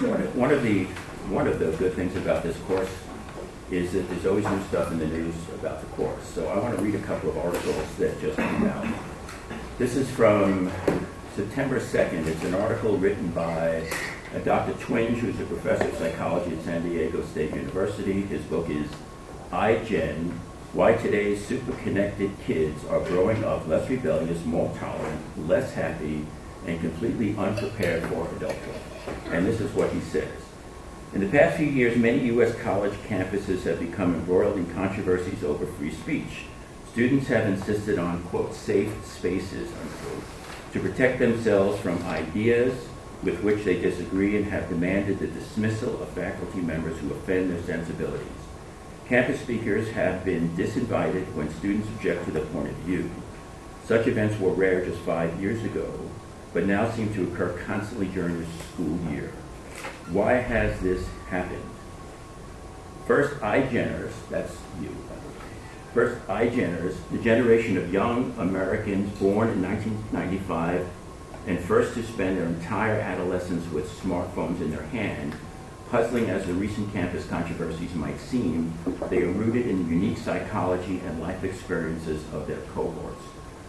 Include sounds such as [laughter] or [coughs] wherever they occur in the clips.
One of- the, one of the good things about this course is that there's always new stuff in the news about the course. So I want to read a couple of articles that just came out. This is from September 2nd. It's an article written by Dr. Twenge, who's a professor of psychology at San Diego State University. His book is iGen, Why Today's Super-Connected Kids Are Growing Up Less Rebellious, More Tolerant, Less Happy, and Completely Unprepared for Adulthood. And this is what he says. In the past few years, many U.S. college campuses have become embroiled in controversies over free speech. Students have insisted on, quote, safe spaces, unquote, to protect themselves from ideas with which they disagree and have demanded the dismissal of faculty members who offend their sensibilities. Campus speakers have been disinvited when students object to their point of view. Such events were rare just five years ago, but now seem to occur constantly during the school year. Why has this happened? First, iGeners, that's you. First, iGeners, the generation of young Americans born in 1995 and first to spend their entire adolescence with smartphones in their hand, puzzling as the recent campus controversies might seem, they are rooted in the unique psychology and life experiences of their cohorts.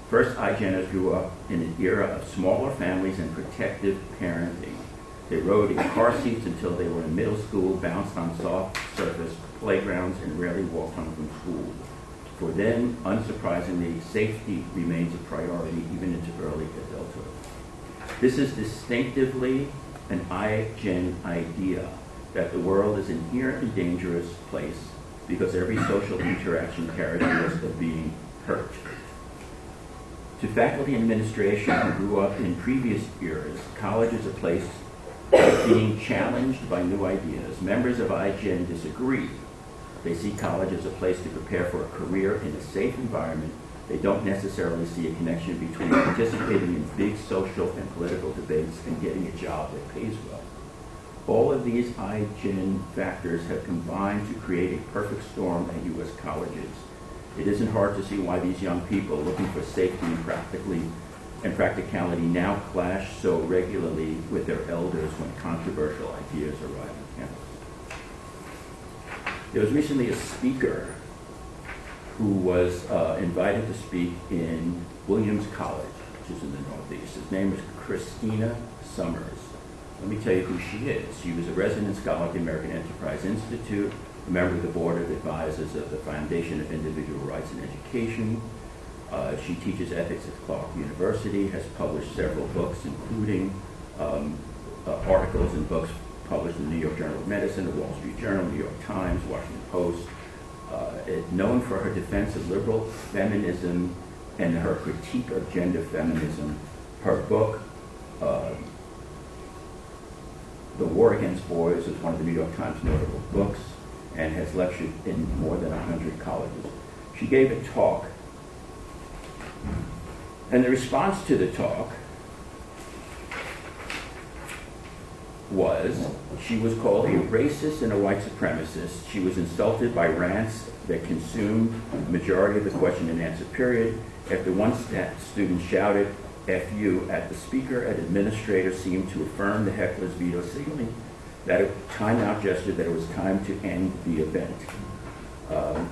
First, iGeners grew up in an era of smaller families and protective parenting. They rode in car seats until they were in middle school, bounced on soft surface playgrounds, and rarely walked home from school. For them, unsurprisingly, safety remains a priority even into early adulthood. This is distinctively an iGen idea that the world is an inherently dangerous place because every social interaction carries the risk of being hurt. To faculty and administration who grew up in previous eras, college is a place being challenged by new ideas. Members of iGen disagree. They see college as a place to prepare for a career in a safe environment. They don't necessarily see a connection between participating in big social and political debates and getting a job that pays well. All of these iGen factors have combined to create a perfect storm at U.S. colleges. It isn't hard to see why these young people looking for safety and practically and practicality now clash so regularly with their elders when controversial ideas arrive on campus. There was recently a speaker who was uh, invited to speak in Williams College, which is in the Northeast. His name is Christina Sommers. Let me tell you who she is. She was a resident scholar at the American Enterprise Institute, a member of the board of advisors of the Foundation of Individual Rights in Education. Uh, she teaches ethics at Clark University, has published several books, including um, uh, articles and books published in the New York Journal of Medicine, the Wall Street Journal, New York Times, Washington Post. Uh, it- known for her defense of liberal feminism and her critique of gender feminism. Her book, uh, The War Against Boys, is one of the New York Times notable books and has lectured in more than 100 colleges. She gave a talk, and the response to the talk was she was called a racist and a white supremacist. She was insulted by rants that consumed the majority of the question and answer period. After one student shouted "F you" at the speaker, an administrator seemed to affirm the heckler's veto, signaling that a timeout gesture that it was time to end the event. Um,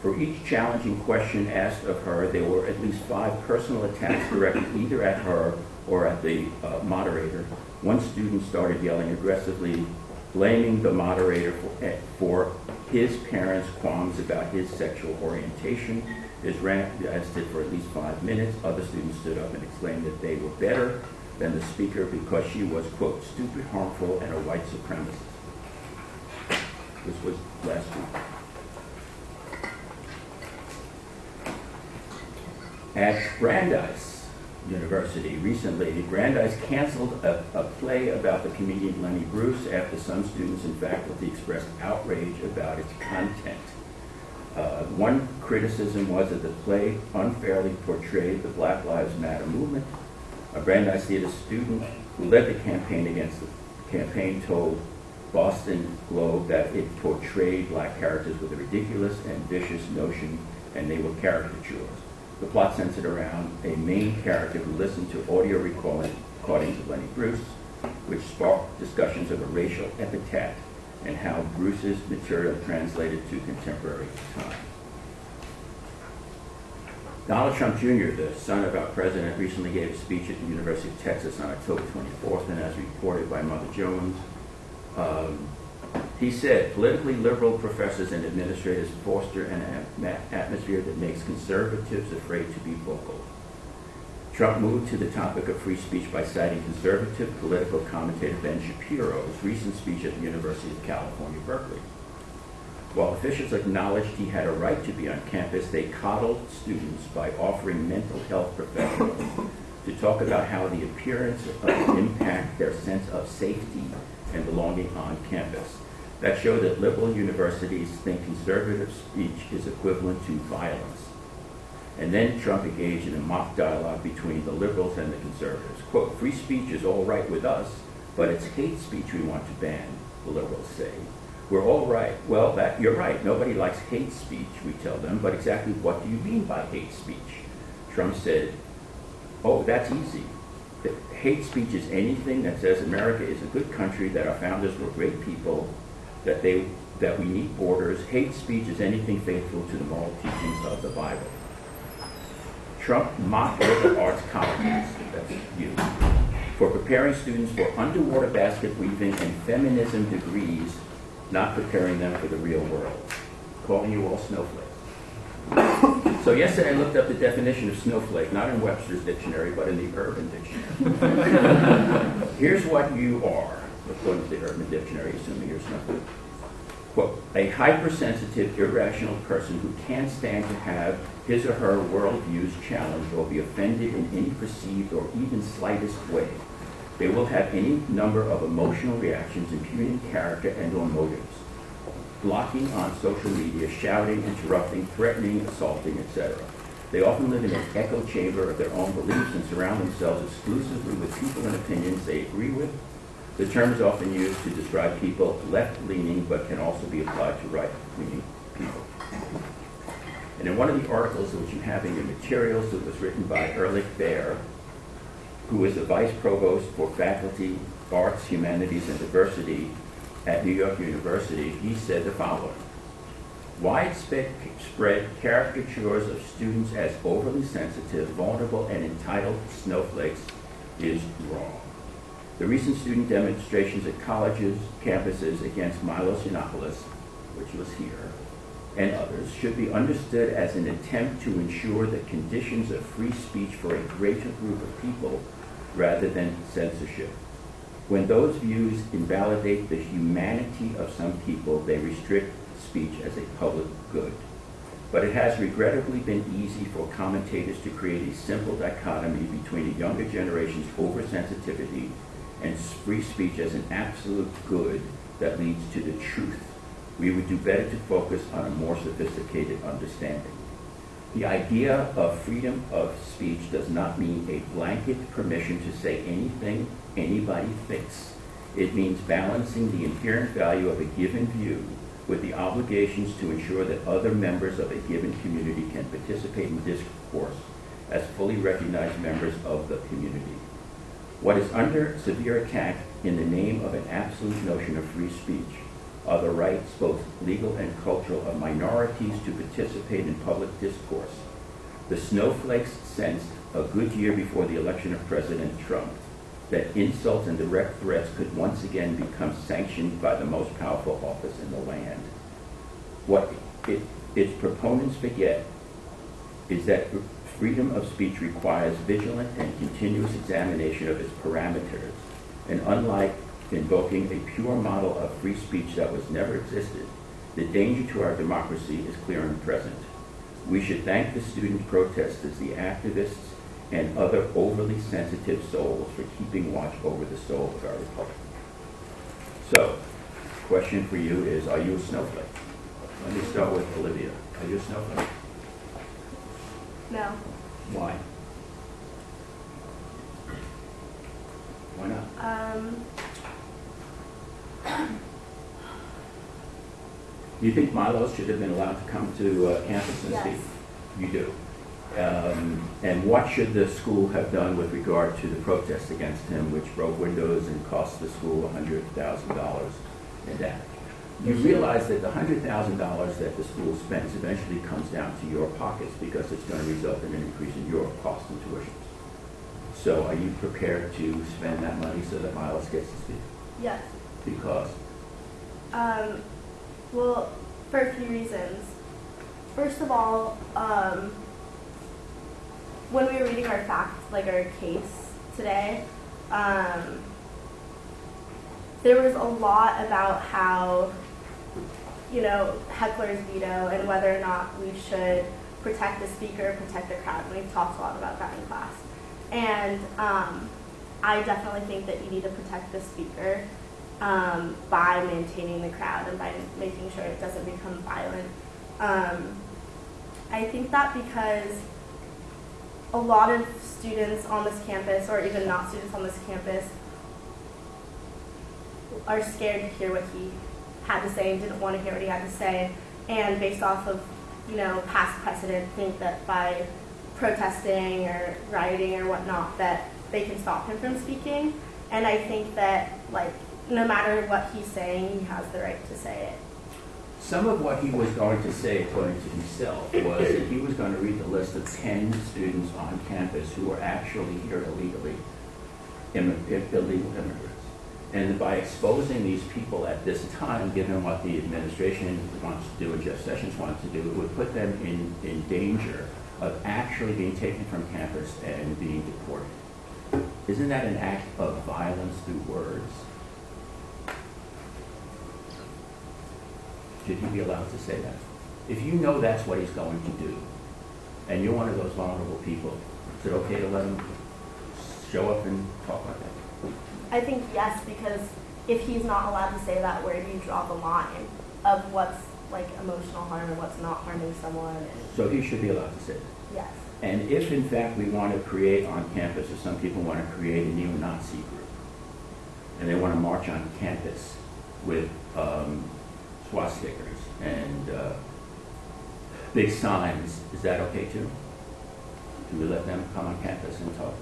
for each challenging question asked of her, there were at least five personal attacks directed either at her or at the uh, moderator. One student started yelling aggressively, blaming the moderator for, eh, for his parents' qualms about his sexual orientation. His rant lasted for at least five minutes. Other students stood up and exclaimed that they were better than the speaker because she was, quote, stupid, harmful, and a white supremacist. This was last week. At Brandeis University recently, Brandeis canceled a, a play about the comedian Lenny Bruce after some students and faculty expressed outrage about its content. Uh, one criticism was that the play unfairly portrayed the Black Lives Matter movement. A Brandeis Theater student who led the campaign against the campaign told Boston Globe that it portrayed black characters with a ridiculous and vicious notion, and they were caricatures. The plot centered around a main character who listened to audio recording- recordings of Lenny Bruce which sparked discussions of a racial epithet and how Bruce's material translated to contemporary time. Donald Trump Jr., the son of our president, recently gave a speech at the University of Texas on October 24th, and as reported by Mother Jones, um, he said, politically liberal professors and administrators foster an atmosphere that makes conservatives afraid to be vocal. Trump moved to the topic of free speech by citing conservative political commentator Ben Shapiro's recent speech at the University of California, Berkeley. While officials acknowledged he had a right to be on campus, they coddled students by offering mental health professionals to talk about how the appearance of impact their sense of safety and belonging on campus. That showed that liberal universities think conservative speech is equivalent to violence. And then Trump engaged in a mock dialogue between the liberals and the conservatives. Quote, free speech is all right with us, but it's hate speech we want to ban, the liberals say. We're all right. Well, that, you're right. Nobody likes hate speech, we tell them, but exactly what do you mean by hate speech? Trump said, oh, that's easy. That Hate speech is anything that says America is a good country, that our founders were great people, that they that we need borders. Hate speech is anything faithful to the moral teachings of the Bible. Trump mocked liberal arts colleges, that's you, for preparing students for underwater basket weaving and feminism degrees, not preparing them for the real world, calling you all snowflakes. So yesterday I looked up the definition of snowflake, not in Webster's dictionary, but in the Urban Dictionary. Here's what you are, according to the Urban Dictionary, assuming you're snowflake. Quote, a hypersensitive, irrational person who can't stand to have his or her worldviews challenged or be offended in any perceived or even slightest way. They will have any number of emotional reactions impugning character and or motives. Blocking on social media, shouting, interrupting, threatening, assaulting, etc. They often live in an echo chamber of their own beliefs and surround themselves exclusively with people and opinions they agree with the term is often used to describe people left-leaning, but can also be applied to right-leaning people. And in one of the articles which you have in your materials that was written by Ulrich Baer, who is the vice provost for faculty, arts, humanities, and diversity at New York University, he said the following. Widespread caricatures of students as overly sensitive, vulnerable, and entitled snowflakes is wrong. The recent student demonstrations at colleges, campuses against Milos Yiannopoulos, which was here, and others, should be understood as an attempt to ensure the conditions of free speech for a greater group of people rather than censorship. When those views invalidate the humanity of some people, they restrict speech as a public good. But it has regrettably been easy for commentators to create a simple dichotomy between a younger generation's oversensitivity and free speech as an absolute good that leads to the truth. We would do better to focus on a more sophisticated understanding. The idea of freedom of speech does not mean a blanket permission to say anything anybody thinks. It means balancing the inherent value of a given view with the obligations to ensure that other members of a given community can participate in discourse as fully recognized members of the community. What is under severe attack in the name of an absolute notion of free speech are the rights, both legal and cultural, of minorities to participate in public discourse. The snowflakes sensed a good year before the election of President Trump that insults and direct threats could once again become sanctioned by the most powerful office in the land. What it, its proponents forget is that freedom of speech requires vigilant and continuous examination of its parameters. And unlike invoking a pure model of free speech that was never existed, the danger to our democracy is clear and present. We should thank the student protesters, the activists, and other overly sensitive souls for keeping watch over the soul of our republic. So, question for you is, are you a snowflake? Let me start with Olivia. Are you a snowflake? No. Why? Why not? Um, Do you think Milos should have been allowed to come to uh, campus and Yes. speak? You do. Um, And what should the school have done with regard to the protest against him, which broke windows and cost the school $100,000 in damage? You realize that the $100,000 that the school spends eventually comes down to your pockets because it's going to result in an increase in your cost and tuitions. So are you prepared to spend that money so that Miles gets to speak? Yes. Because, Um, well, for a few reasons. First of all, um, when we were reading our fact, like our case today, um, there was a lot about how, you know, heckler's veto and whether or not we should protect the speaker, protect the crowd. And we've talked a lot about that in class. And um, I definitely think that you need to protect the speaker um, by maintaining the crowd and by making sure it doesn't become violent. Um, I think that because a lot of students on this campus, or even not students on this campus, are scared to hear what he had to say and didn't want to hear what he had to say, and based off of you know past precedent, think that by protesting or rioting or whatnot that they can stop him from speaking. And I think that like no matter what he's saying, he has the right to say it. some of what he was going to say, according to himself, was that he was going to read the list of 10 students on campus who were actually here illegally, illegal immigrants. And by exposing these people at this time, given what the administration wants to do and Jeff Sessions wants to do, it would put them in, in danger of actually being taken from campus and being deported. Isn't that an act of violence through words? Should he be allowed to say that? If you know that's what he's going to do, and you're one of those vulnerable people, is it okay to let him show up and talk like that? I think yes, because if he's not allowed to say that, where do you draw the line of what's like emotional harm and what's not harming someone? And So he should be allowed to say that. yes, And if in fact we want to create on campus, or some people want to create a neo-Nazi group, and they want to march on campus with um, swastikas and uh, big signs, is that okay too? Do we let them come on campus and talk?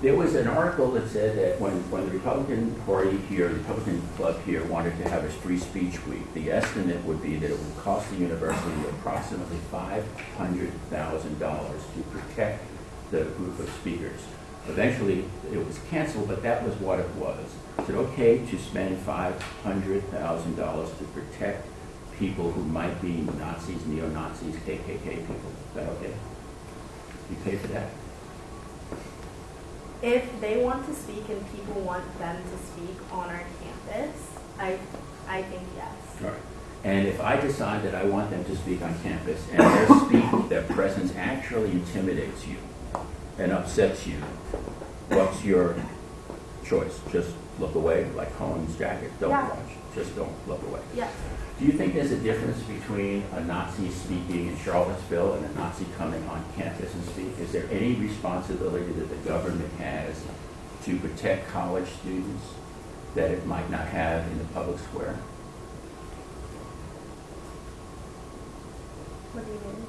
There was an article that said that when, when the Republican Party here, the Republican Club here wanted to have a free speech week, the estimate would be that it would cost the university approximately five hundred thousand dollars to protect the group of speakers. Eventually, it was canceled, but that was what it was. Is it okay to spend five hundred thousand dollars to protect people who might be Nazis, neo-Nazis, KKK people? Is that okay? You pay for that? if they want to speak and people want them to speak on our campus, I, I think yes. All right. And if I decide that I want them to speak on campus and their speak, their presence actually intimidates you and upsets you, what's your choice? Just look away, like Cohen's jacket, don't Yeah. watch, just don't look away. Yes. Do you think there's a difference between a Nazi speaking in Charlottesville and a Nazi coming on campus and speak? Is there any responsibility that the government has to protect college students that it might not have in the public square? What do you mean?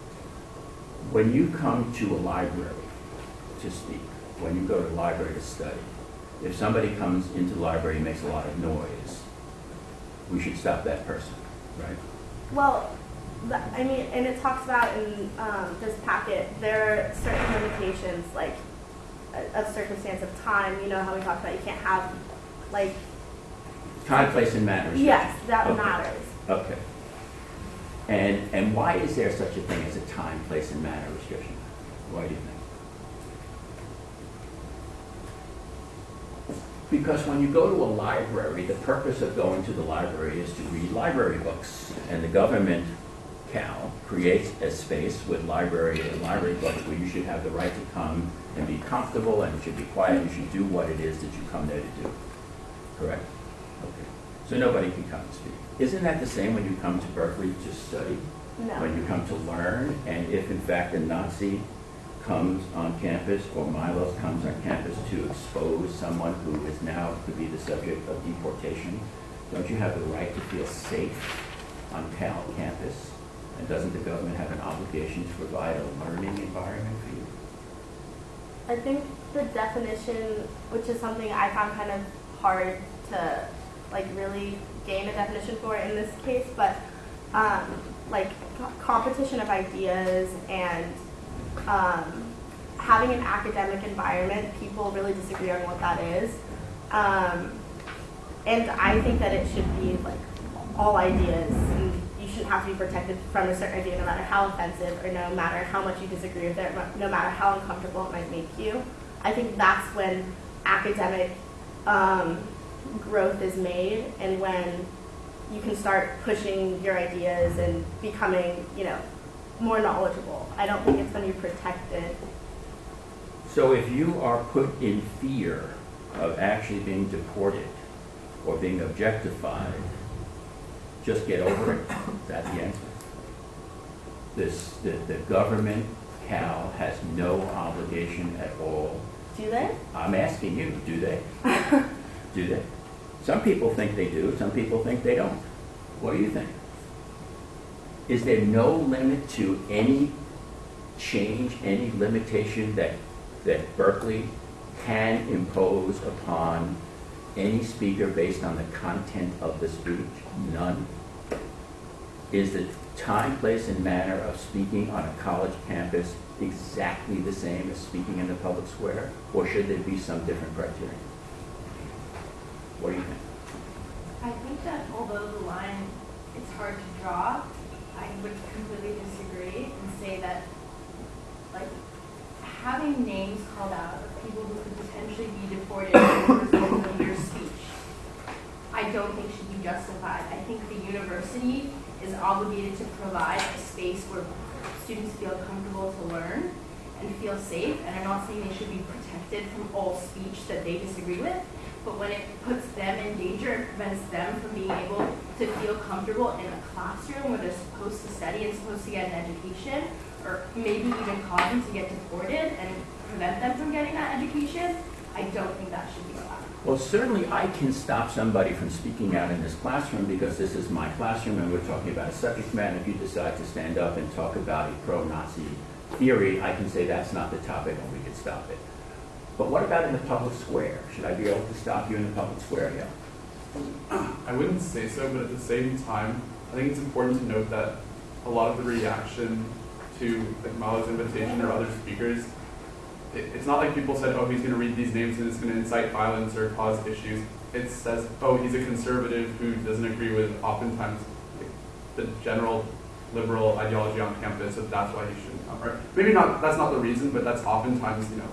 When you come to a library to speak, when you go to the library to study, if somebody comes into the library and makes a lot of noise, we should stop that person, right? Well, I mean, and it talks about in um, this packet, there are certain limitations, like a, a circumstance of time. You know how we talked about you can't have, like, Time, place, and manner. yes, that Okay. matters. Okay. And, and why is there such a thing as a time, place, and manner restriction? Why do you think? Because when you go to a library, the purpose of going to the library is to read library books. And the government, Cal, creates a space with library and library books where you should have the right to come and be comfortable and you should be quiet, you should do what it is that you come there to do. Correct? Okay. So nobody can come and speak. Isn't that the same when you come to Berkeley to study? No. When you come to learn, and if in fact a Nazi comes on campus or Milos comes on campus to expose someone who is now to be the subject of deportation, don't you have the right to feel safe on Cal campus? And doesn't the government have an obligation to provide a learning environment for you? I think the definition, which is something I found kind of hard to like really gain a definition for in this case, but um, like competition of ideas and um, having an academic environment, people really disagree on what that is. Um, and I think that it should be like all ideas, and you shouldn't have to be protected from a certain idea, no matter how offensive or no matter how much you disagree with it, no matter how uncomfortable it might make you. I think that's when academic um, growth is made, and when you can start pushing your ideas and becoming, you know, more knowledgeable. I don't think it's when you're protected. So if you are put in fear of actually being deported or being objectified, just get over it. That's the answer. This, the, the government, Cal, has no obligation at all. Do they? I'm asking you, do they? [laughs] Do they? Some people think they do, some people think they don't. What do you think? Is there no limit to any change, any limitation that, that Berkeley can impose upon any speaker based on the content of the speech? None. Is the time, place, and manner of speaking on a college campus exactly the same as speaking in the public square? Or should there be some different criteria? What do you think? I think that although the line is hard to draw, I would completely disagree and say that, like, having names called out of people who could potentially be deported of your speech, I don't think should be justified. I think the university is obligated to provide a space where students feel comfortable to learn and feel safe. And I'm not saying they should be protected from all speech that they disagree with, but when it puts them in danger and prevents them from being able to feel comfortable in a classroom where they're supposed to study and supposed to get an education, or maybe even cause them to get deported and prevent them from getting that education, I don't think that should be allowed. Well, certainly I can stop somebody from speaking out in this classroom because this is my classroom and we're talking about a subject matter. If you decide to stand up and talk about a pro-Nazi theory, I can say that's not the topic and we can stop it. But what about in the public square? Should I be able to stop you in the public square? Yeah. I wouldn't say so, but at the same time, I think it's important to note that a lot of the reaction to like Malo's invitation or other speakers, it, it's not like people said, oh, he's going to read these names and it's going to incite violence or cause issues. It says, oh, he's a conservative who doesn't agree with oftentimes the general liberal ideology on campus, so that's why he shouldn't come. Or maybe not. That's not the reason, but that's oftentimes you know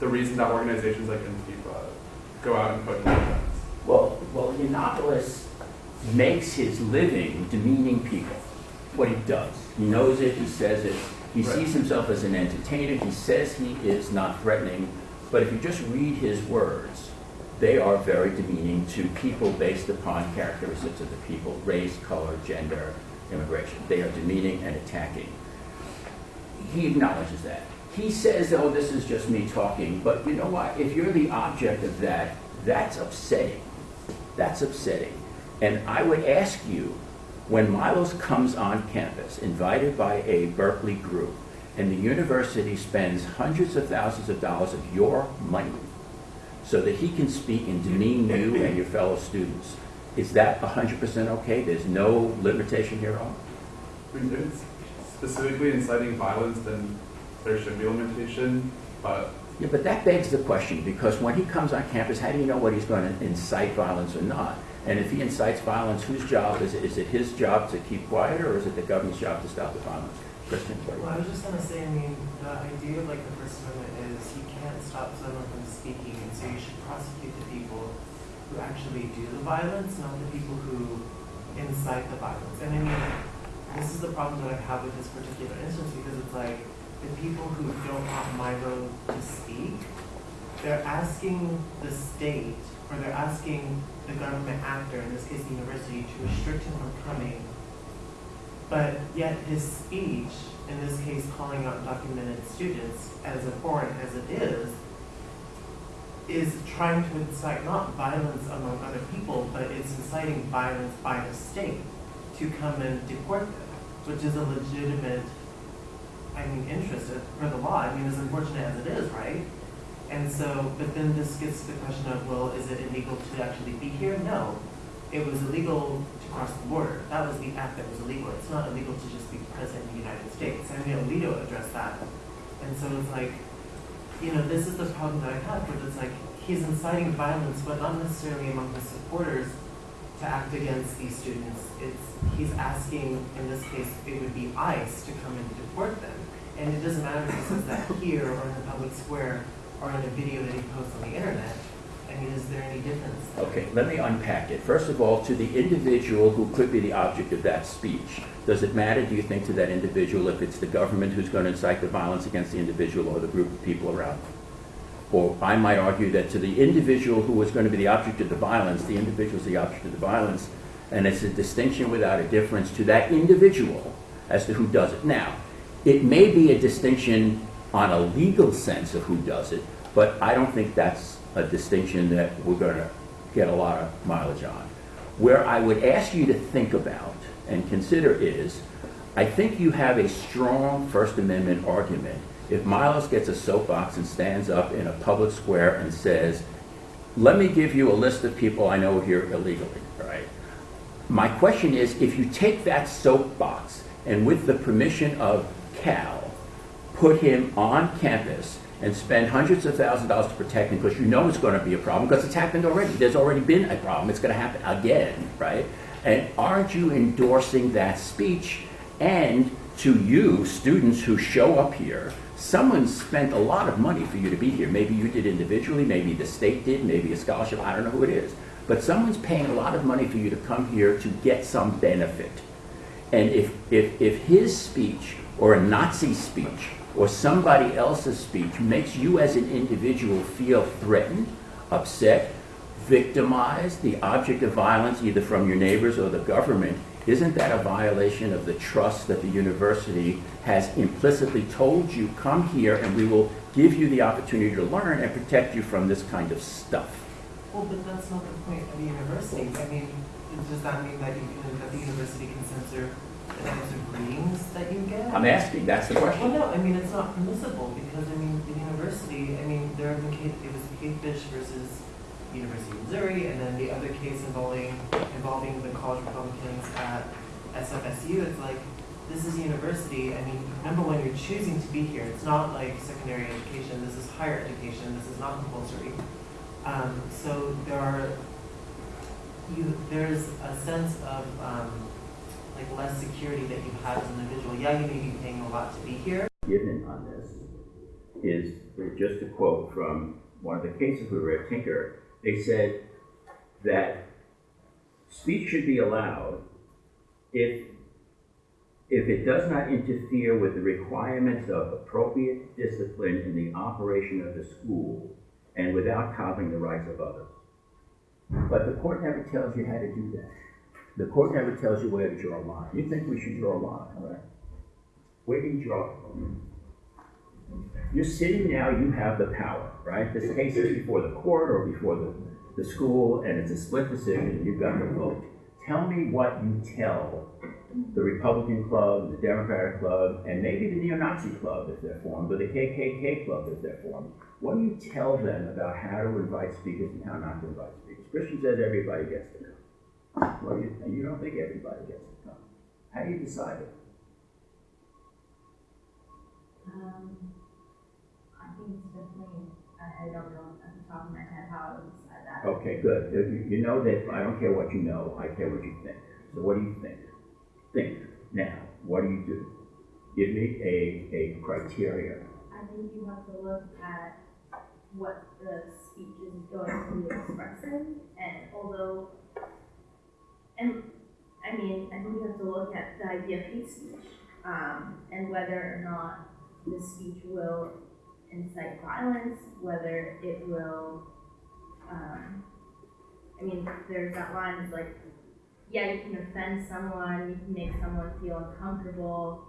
the reason that organizations like Antifa go out and put. Well, well, Yiannopoulos makes his living demeaning people. What he does. He knows it, he says it. He Right. sees himself as an entertainer. He says he is not threatening. But if you just read his words, they are very demeaning to people based upon characteristics of the people race, color, gender, immigration. They are demeaning and attacking. He acknowledges that. He says, oh, this is just me talking. But you know what? If you're the object of that, that's upsetting. That's upsetting. And I would ask you, when Milos comes on campus, invited by a Berkeley group, and the university spends hundreds of thousands of dollars of your money so that he can speak and demean you and your fellow students, is that 100% okay? There's no limitation here at all? I mean, if it's specifically inciting violence, then there should be a limitation, but Yeah, but that begs the question, because when he comes on campus, how do you know what he's going to incite violence or not? And if he incites violence, whose job is it? Is it his job to keep quiet, or is it the government's job to stop the violence? Kristen, what do you Well, I was just gonna say, I mean, the idea of like the First Amendment is you can't stop someone from speaking, and so you should prosecute the people who actually do the violence, not the people who incite the violence. And I mean, this is the problem that I have with this particular instance because it's like the people who don't want Milo to speak, they're asking the state or they're asking the government actor, in this case the university, to restrict him from coming but yet his speech, in this case calling out documented students, as abhorrent as it is, is trying to incite not violence among other people, but it's inciting violence by the state to come and deport them. which is a legitimate, I mean, interest for the law. I mean, as unfortunate as it is, right? And so, but then this gets to the question of, well, is it illegal to actually be here? No. It was illegal to cross the border. That was the act that was illegal. It's not illegal to just be present in the United States. Mean, Alito addressed that. And so it's like, you know, this is the problem that I have, where it's like, he's inciting violence, but not necessarily among his supporters to act against these students. It's, he's asking, in this case, it would be ICE to come and deport them. And it doesn't matter if he says that here or in the public square or in a video that he posts on the internet. I mean, is there any difference? Okay, let me unpack it. First of all, to the individual who could be the object of that speech, does it matter, do you think, to that individual if it's the government who's going to incite the violence against the individual or the group of people around them? Or I might argue that to the individual who is going to be the object of the violence, the individual is the object of the violence, and it's a distinction without a difference to that individual as to who does it. Now, it may be a distinction on a legal sense of who does it, but I don't think that's a distinction that we're going to get a lot of mileage on. Where I would ask you to think about and consider is, I think you have a strong First Amendment argument if Miles gets a soapbox and stands up in a public square and says, let me give you a list of people I know here illegally, right? My question is, if you take that soapbox and with the permission of Cal, put him on campus and spend hundreds of thousands of dollars to protect him because you know it's going to be a problem because it's happened already. There's already been a problem. It's going to happen again, right? And aren't you endorsing that speech? And to you, students who show up here, someone spent a lot of money for you to be here. Maybe you did individually, maybe the state did, maybe a scholarship, I don't know who it is. But someone's paying a lot of money for you to come here to get some benefit. And if, if, if his speech or a Nazi speech or somebody else's speech makes you as an individual feel threatened, upset, victimized, the object of violence either from your neighbors or the government, isn't that a violation of the trust that the university has implicitly told you, come here and we will give you the opportunity to learn and protect you from this kind of stuff? Well, but that's not the point of the university. I mean, does that mean that you that the university can censor the types of readings that you get? I'm asking, that's the question. Well, no, I mean, it's not permissible because, I mean, the university, I mean, there have been case, it was Papish versus University of Missouri, and then the other case involving, involving the college Republicans at SFSU, it's like, this is university, I mean, number one, you're choosing to be here, it's not like secondary education, this is higher education, this is not compulsory. Um, so there are, you, there's a sense of, um, like less security that you have as an individual. Yeah, you may be paying a lot to be here, Given on this is, just a quote from one of the cases we were at Tinker, they said that speech should be allowed if, if it does not interfere with the requirements of appropriate discipline in the operation of the school and without coddling the rights of others. But the court never tells you how to do that. The court never tells you where to draw a line. You think we should draw a line, all right? Where do you draw? You're sitting now, you have the power, right? This case is before the court or before the, the school, and it's a split decision, you've got the vote. Tell me what you tell the Republican club, the Democratic club, and maybe the neo-Nazi club if they're formed, or the KKK club if they're formed. What do you tell them about how to invite speakers and how not to invite speakers? Christian says everybody gets to come. Well, you, you don't think everybody gets to come. How do you decide it? Um, it's definitely, I, I don't know at the top of my head how I would decide that. Okay, good. You, you know that I don't care what you know, I care what you think. So what do you think? Think. Now, what do you do? Give me a, a criteria. I think you have to look at what the speech is going to be expressing, and although, and, I mean, I think you have to look at the idea of hate speech, um, and whether or not the speech will incite violence, whether it will, um, I mean, there's that line, it's like, yeah, you can offend someone, you can make someone feel uncomfortable,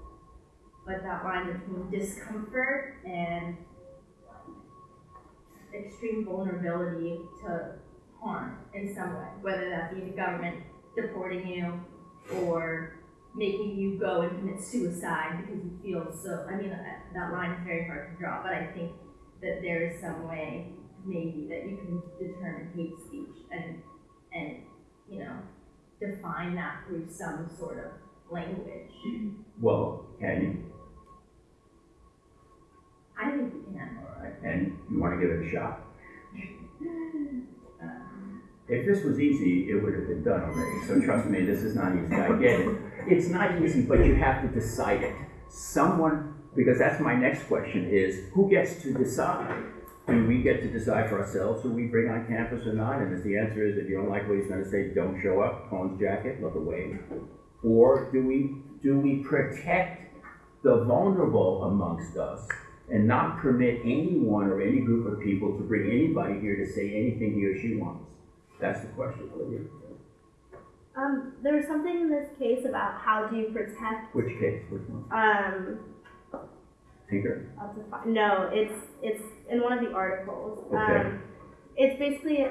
but that line between discomfort and extreme vulnerability to harm in some way, whether that be the government deporting you or making you go and commit suicide because you feel so, I mean, that that line is very hard to draw, but I think that there is some way, maybe, that you can determine hate speech and, and, you know, define that through some sort of language. [clears throat] Well, can you? I think you can. All right, and you want to give it a shot? [laughs] If this was easy, it would have been done already, so trust me, this is not easy, I get it. It's not easy, but you have to decide it. Someone, because that's my next question is, who gets to decide? Do we get to decide for ourselves who we bring on campus or not? And if the answer is, if you don't like what he's gonna say, don't show up, Cohen's jacket, look away. Or do we, do we protect the vulnerable amongst us and not permit anyone or any group of people to bring anybody here to say anything he or she wants? That's the question, Olivia. Um, there was something in this case about how do you protect, Which case, which one? um, Tinker? No, it's, it's in one of the articles. Okay. Um, it's basically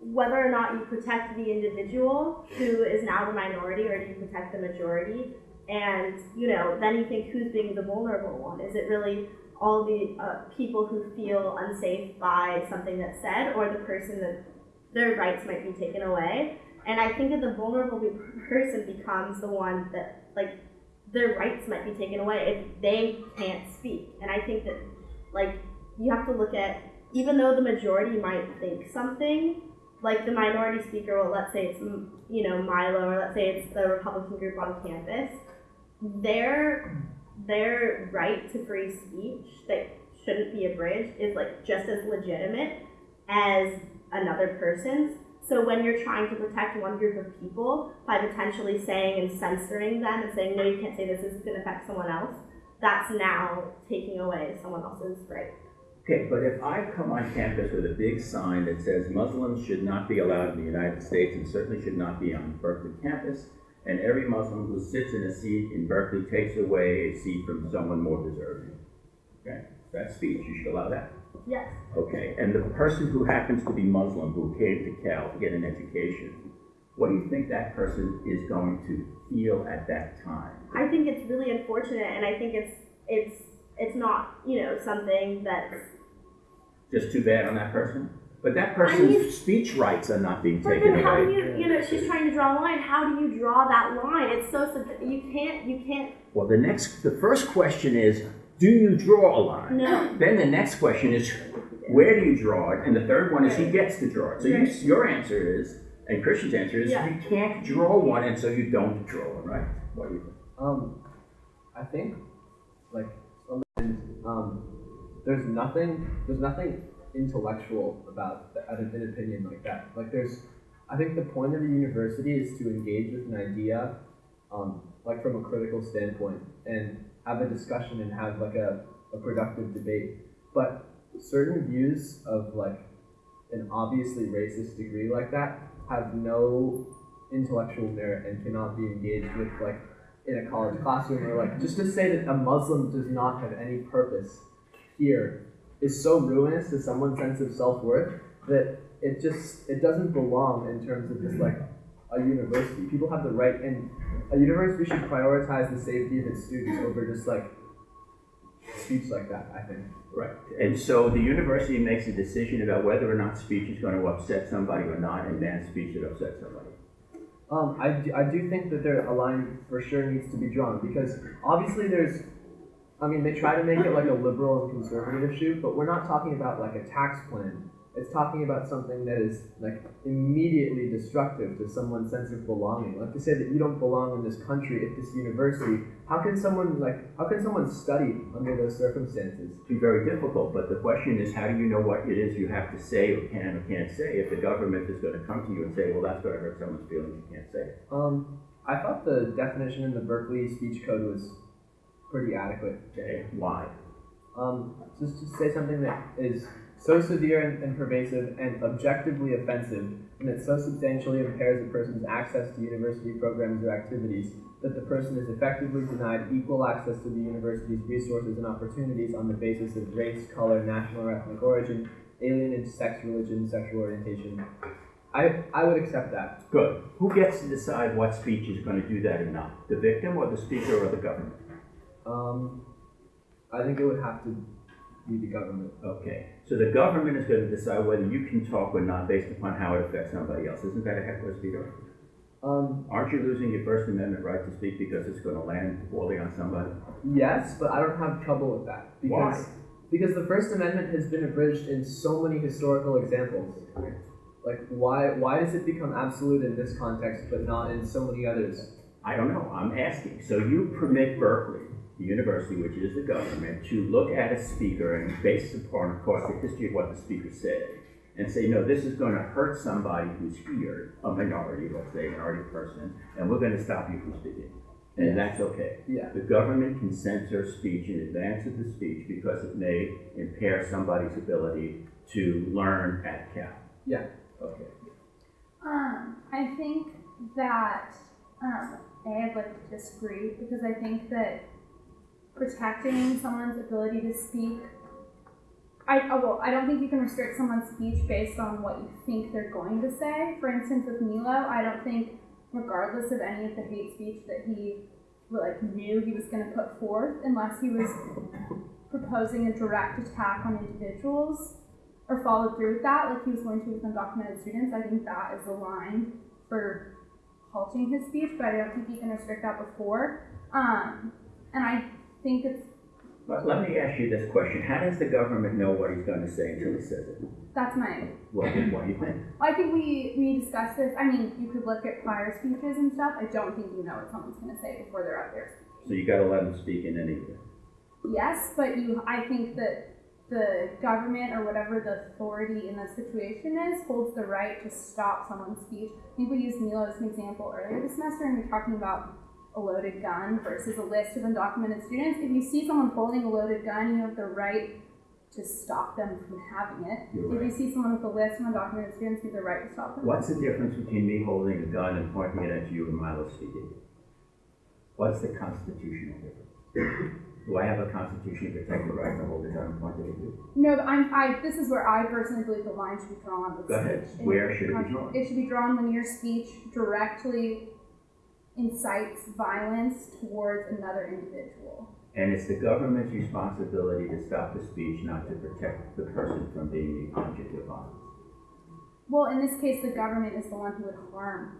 whether or not you protect the individual who is now the minority or do you protect the majority? And, you know, then you think who's being the vulnerable one? Is it really all the uh, people who feel unsafe by something that's said or the person that their rights might be taken away? And I think that the vulnerable [laughs] person becomes the one that, like, their rights might be taken away if they can't speak. And I think that, like, you have to look at, even though the majority might think something, like the minority speaker, well, let's say it's, you know, Milo, or let's say it's the Republican group on campus, their, their right to free speech that shouldn't be abridged is, like, just as legitimate as another person's. So when you're trying to protect one group of people by potentially saying and censoring them and saying, no, you can't say this, this is going to affect someone else, that's now taking away someone else's right. Okay, but if I come on campus with a big sign that says Muslims should not be allowed in the United States and certainly should not be on Berkeley campus, and every Muslim who sits in a seat in Berkeley takes away a seat from someone more deserving, okay, that's speech, you should allow that. Yes. Okay, and the person who happens to be Muslim who came to Cal to get an education, what do you think that person is going to feel at that time? I think it's really unfortunate, and I think it's it's it's not you know something that's. Just too bad on that person? But that mean- person's speech rights are not being But taken then how do away. you you know she's trying to draw a line? How do you draw that line? It's so you can't you can't Well, the next, the first question is, do you draw a line? no. Then the next question is, where do you draw it? And the third one is, he gets to draw it. So you, your answer is, and Christian's answer is, Yeah. you can't draw one, and so you don't draw one, right? What do you think? Um, I think, like, um, there's nothing, there's nothing intellectual about the, an, an opinion like that. Like, there's, I think the point of the university is to engage with an idea, um, like from a critical standpoint, and have a discussion and have like a, a productive debate. But certain views of like an obviously racist degree like that have no intellectual merit and cannot be engaged with like in a college classroom or like just to say that a Muslim does not have any purpose here is so ruinous to someone's sense of self-worth that it just it doesn't belong in terms of just like a university. People have the right and a university should prioritize the safety of its students over just like speech like that, I think. Right. And so the university makes a decision about whether or not speech is going to upset somebody or not, and bans speech that upsets somebody. Um, I, do, I do think that there a line for sure needs to be drawn because obviously there's, I mean, they try to make it like a liberal and conservative issue, but we're not talking about like a tax plan. It's talking about something that is like immediately destructive to someone's sense of belonging. Like to say that you don't belong in this country at this university. How can someone like how can someone study under those circumstances? It'd be very difficult, but the question is, how do you know what it is you have to say or can or can't say if the government is going to come to you and say, well, that's going to hurt someone's feelings, you can't say it. Um, I thought the definition in the Berkeley speech code was pretty adequate. Okay, why? Um, just to say something that is so severe and, and pervasive and objectively offensive, and that so substantially impairs a person's access to university programs or activities that the person is effectively denied equal access to the university's resources and opportunities on the basis of race, color, national or ethnic origin, alienage, sex, religion, sexual orientation, I, I would accept that. Good. Who gets to decide what speech is going to do that or not? The victim or the speaker or the government? Um, I think it would have to be the government. Okay, so the government is going to decide whether you can talk or not based upon how it affects somebody else. Isn't that a heck of a speaker? Um, Aren't you losing your First Amendment right to speak because it's going to land poorly on somebody? yes, but I don't have trouble with that because Why? because the First Amendment has been abridged in so many historical examples. Like why why does it become absolute in this context but not in so many others? I don't know, I'm asking. So you permit Berkeley, the university, which is the government, to look at a speaker and based upon, of course, the history of what the speaker said, and say, no, this is going to hurt somebody who's here, a minority, let's say, a minority person, and we're going to stop you from speaking. And that's okay. Yeah. The government can censor speech in advance of the speech because it may impair somebody's ability to learn at Cal. Yeah. Okay. Um, I think that um, A, I'd like to disagree because I think that protecting someone's ability to speak. I oh, well, I don't think you can restrict someone's speech based on what you think they're going to say. For instance, with Milo, I don't think, regardless of any of the hate speech that he like knew he was going to put forth, unless he was proposing a direct attack on individuals or followed through with that, like he was going to with undocumented students, I think that is the line for halting his speech, but I don't think you can restrict that before. Um, and I think it's But let me ask you this question. How does the government know what he's going to say until he says it? that's my. What, what do you think? I think we we discussed this. I mean, you could look at prior speeches and stuff. I don't think you know what someone's going to say before they're up there. So you gotta let them speak in any way. Yes, but you. I think that the government or whatever the authority in the situation is holds the right to stop someone's speech. I think we used Milo as an example earlier this semester, and we're talking about a loaded gun versus a list of undocumented students. If you see someone holding a loaded gun, you have the right to stop them from having it. You're If right. you see someone with a list of undocumented students, you have the right to stop them. What's the difference between me holding a gun and pointing it at you and Milo speaking? What's the constitutional difference? Do I have a constitutionally protected right to hold a gun and point it at you? No, but I'm, I, this is where I personally believe the line should be drawn with Go ahead. Where should it be drawn? It should be drawn when your speech directly incites violence towards another individual. And it's the government's responsibility to stop the speech, not to protect the person from being the object of violence. Well, in this case, the government is the one who would harm.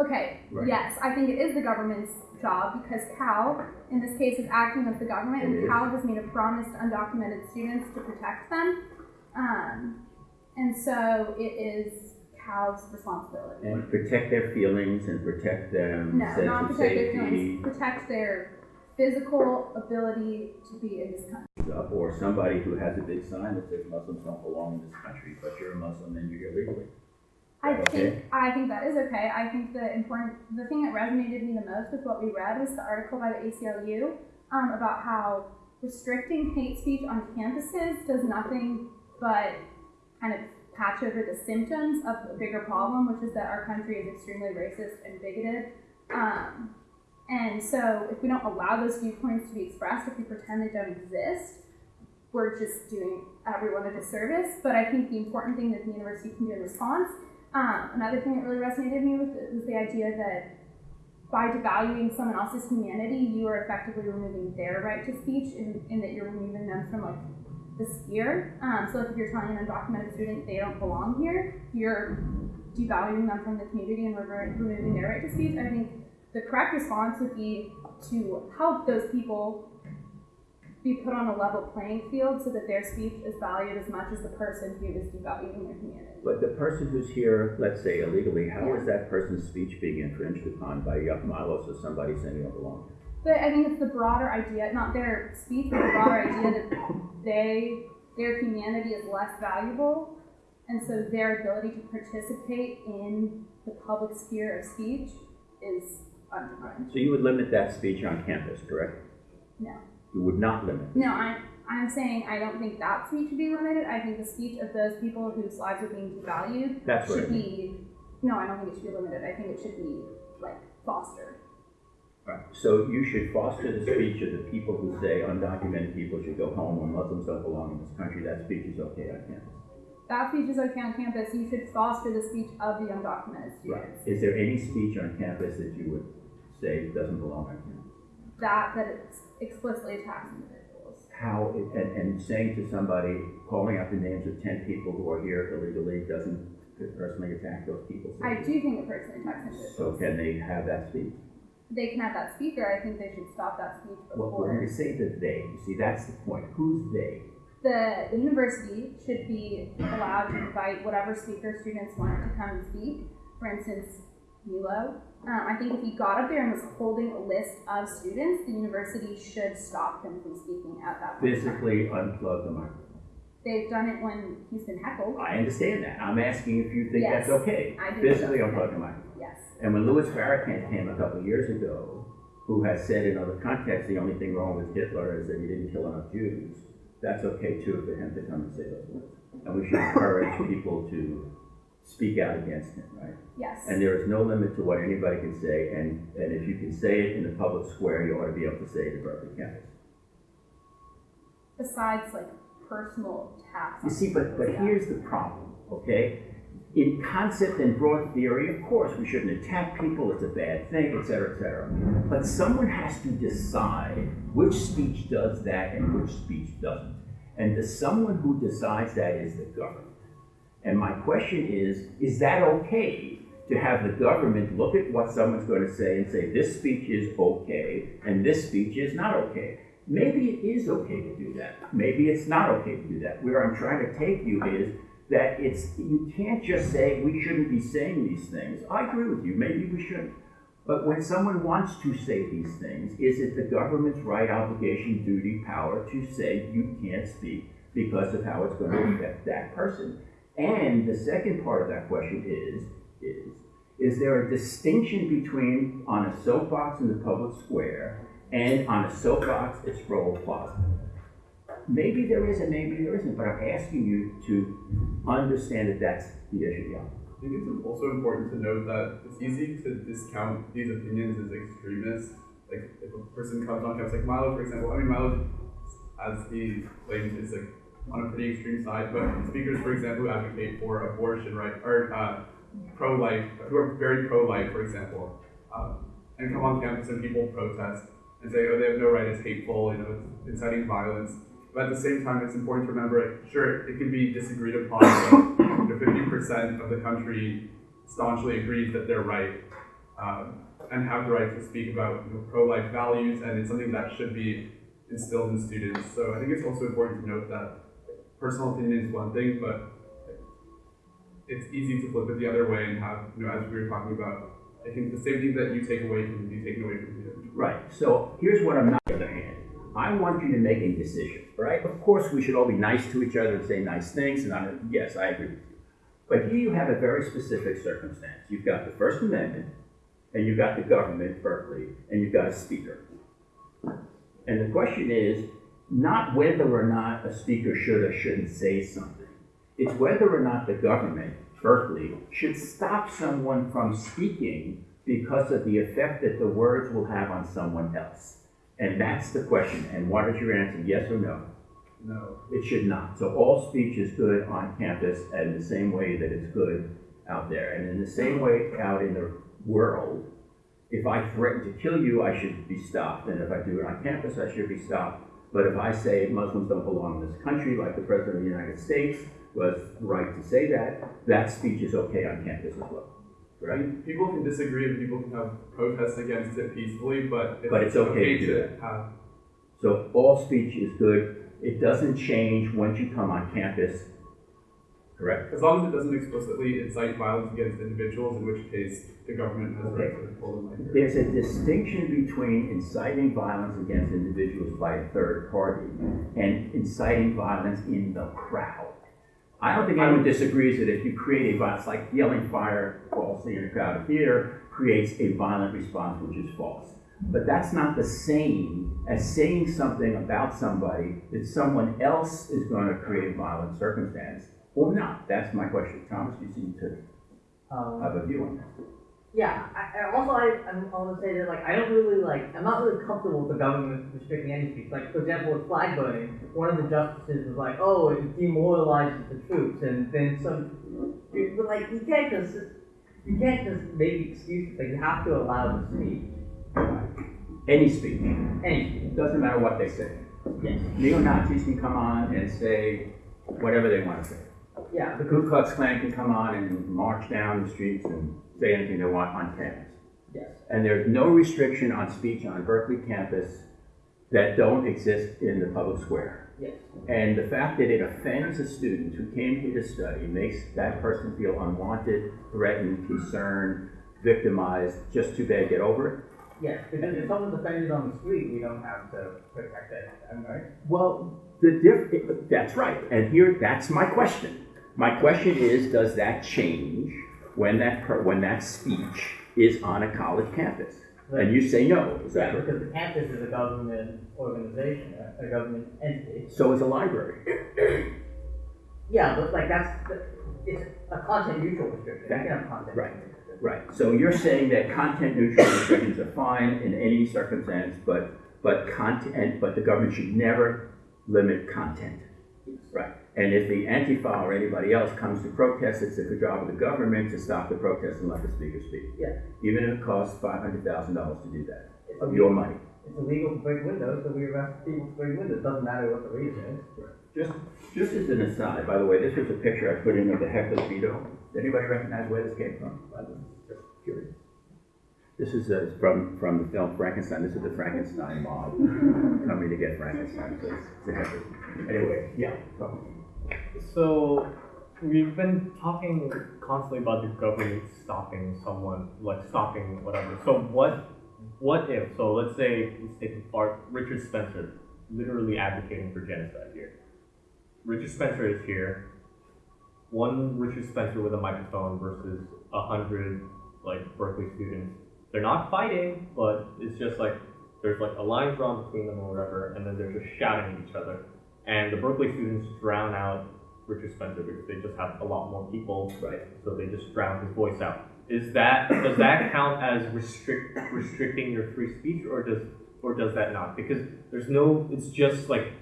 Okay, Right. yes, I think it is the government's job because Cal, in this case, is acting as the government, It and is. Cal has made a promise to undocumented students to protect them. Um, and so it is Cal's responsibility. And protect their feelings and protect them, No, not protect their feelings, protect their physical ability to be in this country. or somebody who has a big sign that says Muslims don't belong in this country, but you're a Muslim and you're here legally. I Okay. think I think that is okay. I think the important the thing that resonated me the most with what we read was the article by the ACLU um, about how restricting hate speech on campuses does nothing but kind of patch over the symptoms of a bigger problem, which is that our country is extremely racist and bigoted. Um, and so, if we don't allow those viewpoints to be expressed, if we pretend they don't exist, we're just doing everyone a disservice. But I think the important thing that the university can do in response um, another thing that really resonated with me was the idea that by devaluing someone else's humanity, you are effectively removing their right to speech, in that you're removing them from like the sphere. Um, so, like if you're telling an undocumented student they don't belong here, you're devaluing them from the community and removing their right to speech. I think the correct response would be to help those people be put on a level playing field so that their speech is valued as much as the person who is devaluing their community. But the person who's here, let's say illegally, how is that person's speech being infringed upon by Yup or somebody saying you don't belong here? But I think it's the broader idea, not their speech, but the broader idea that they, their humanity is less valuable, and so their ability to participate in the public sphere of speech is undermined. So you would limit that speech on campus, correct? No. You would not limit. No, I'm, I'm saying I don't think that speech should be limited. I think the speech of those people whose lives are being devalued That's should be, no, I don't think it should be limited. I think it should be, like, fostered. Right. So you should foster the speech of the people who say undocumented people should go home or Muslims don't belong in this country. That speech is okay on campus. that speech is okay on campus, you should foster the speech of the undocumented students. Right. Is there any speech on campus that you would say doesn't belong on campus? That, that it explicitly attacks individuals. How, it- and, and saying to somebody, calling out the names of ten people who are here illegally doesn't personally attack those people? I do think it personally attacks individuals. So can they have that speech? They can have that speaker, I think they should stop that speech Well, when we before. say the they, you see, that's the point. Who's they? The university should be allowed to invite whatever speaker students want to come and speak. For instance, Milo. Um, I think if he got up there and was holding a list of students, the university should stop him from speaking at that point. Physically unplug the microphone. They've done it when he's been heckled. I understand that. I'm asking if you think that's okay. I do Physically unplug okay. the microphone. And when Louis Farrakhan came a couple years ago, who has said in other contexts, the only thing wrong with Hitler is that he didn't kill enough Jews, that's okay too for him to come and say those words. And we should encourage [coughs] people to speak out against him, right? Yes. And there is no limit to what anybody can say, and, and if you can say it in the public square, you ought to be able to say it in Berkeley campus. Besides like personal attacks. You see, but, but stuff. here's the problem, okay? In concept and broad theory, of course, we shouldn't attack people, it's a bad thing, et cetera, et cetera. But someone has to decide which speech does that and which speech doesn't. And the someone who decides that is the government. And my question is, is that okay to have the government look at what someone's going to say and say, this speech is okay and this speech is not okay? Maybe it is okay to do that. Maybe it's not okay to do that. Where I'm trying to take you is that it's, you can't just say, we shouldn't be saying these things. I agree with you, maybe we shouldn't. But when someone wants to say these things, is it the government's right, obligation, duty, power to say you can't speak because of how it's going to affect that person? And the second part of that question is, is, is there a distinction between on a soapbox in the public square and on a soapbox at Sproul Plaza? Maybe there is and maybe there isn't, but I'm asking you to understand that that's the issue, yeah. I think it's also important to note that it's easy to discount these opinions as extremists. Like if a person comes on campus, like Milo, for example. I mean, Milo, as he claims, is like on a pretty extreme side. But speakers, for example, who advocate for abortion, right, or uh, pro-life, who are very pro-life, for example, um, and come on campus and people protest and say, oh, they have no right, it's hateful, you know, it's inciting violence. But at the same time, it's important to remember, sure, it can be disagreed upon. but, fifty percent of the country staunchly agrees that they're right um, and have the right to speak about you know, pro-life values, and it's something that should be instilled in students. So I think it's also important to note that personal opinion is one thing, but it's easy to flip it the other way and have, you know, as we were talking about, I think the same thing that you take away can be taken away from you. Right. So here's what I'm not on the other hand. I want you to make a decision, right? Of course, we should all be nice to each other and say nice things, and I, yes, I agree with you. But here you have a very specific circumstance. You've got the First Amendment, and you've got the government, Berkeley, and you've got a speaker. And the question is not whether or not a speaker should or shouldn't say something. It's whether or not the government, Berkeley, should stop someone from speaking because of the effect that the words will have on someone else. And that's the question. And what is your answer, yes or no? No. It should not. So all speech is good on campus in the same way that it's good out there. And in the same way out in the world, if I threaten to kill you, I should be stopped. And if I do it on campus, I should be stopped. But if I say Muslims don't belong in this country, like the President of the United States was right to say that, that speech is okay on campus as well. Right? people can disagree and people can have protests against it peacefully, but it's, But it's okay to do to have. So all speech is good. It doesn't change once you come on campus. Correct? As long as it doesn't explicitly incite violence against individuals, in which case the government has the right to pull them like There's a distinction between inciting violence against individuals by a third party and inciting violence in the crowd. I don't think anyone disagrees that if you create a violence, like yelling fire falsely in a crowded theater, creates a violent response, which is false. But that's not the same as saying something about somebody that someone else is going to create a violent circumstance or not. That's my question. Thomas, you seem to Um, have a view on that. Yeah, I, I also I, I'm, want to say that like I don't really like I'm not really comfortable with the government restricting any speech. Like for example, with flag burning, one of the justices was like, "Oh, it demoralizes the troops," and then some. But like you can't just you can't just make excuses. Like you have to allow the speech. Any speech, Any speech. it doesn't matter what they say. Yes. Neo-Nazis can come on and say whatever they want to say. Yeah. The Ku Klux Klan can come on and march down the streets and say anything they want on campus. Yes. And there's no restriction on speech on Berkeley campus that don't exist in the public square. Yes. And the fact that it offends a student who came here to study makes that person feel unwanted, threatened, concerned, victimized. Just too bad, get over it. Yes. Because if someone's offended on the street, we don't have to protect that. Am right? Well, the diff, that's right. And here, that's my question. My question is, does that change when that, per- when that speech is on a college campus? And you say no, is that right? because the campus is a government organization, a, government entity. So is a library. [coughs] Yeah, but like that's, it's a content neutral restriction. You can have content. Right. Right, so you're saying that content neutral restrictions are fine in any circumstance, but, but content, but the government should never limit content. Right, and if the Antifa or anybody else comes to protest, it's the job of the government to stop the protest and let the speaker speak. Yeah. Even if it costs five hundred thousand dollars to do that, It's of your money. It's illegal to break windows, so we arrest people to break windows. It Doesn't matter what the reason is. Just, just as an aside, by the way, this was a picture I put in of the heckler's veto. Does anybody recognize where this came from? I was just curious. This is uh, from, from the film Frankenstein. This is the Frankenstein mob [laughs] coming to get Frankenstein. So it's it's. Anyway, yeah. So we've been talking constantly about the government stopping someone, like stopping whatever. So what what if so let's say let's take apart Richard Spencer literally advocating for genocide here. Richard Spencer is here. One Richard Spencer with a microphone versus a hundred like Berkeley students. They're not fighting, but it's just like there's like a line drawn between them or whatever, and then they're just shouting at each other. And the Berkeley students drown out Richard Spencer because they just have a lot more people, Right. so they just drown his voice out. Is that does that count as restrict restricting your free speech, or does or does that not? Because there's no, it's just like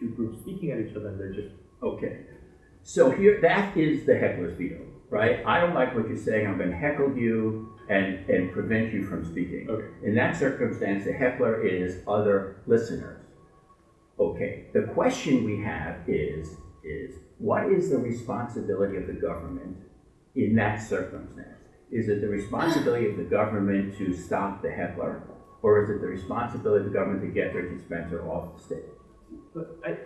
two groups speaking at each other, and they're just Okay. So here, that is the heckler's veto, right? I don't like what you're saying. I'm going to heckle you and, and prevent you from speaking. Okay. In that circumstance, the heckler is other listeners. Okay. The question we have is, is what is the responsibility of the government in that circumstance? Is it the responsibility of the government to stop the heckler? Or is it the responsibility of the government to get Richard Spencer off the stage? But I,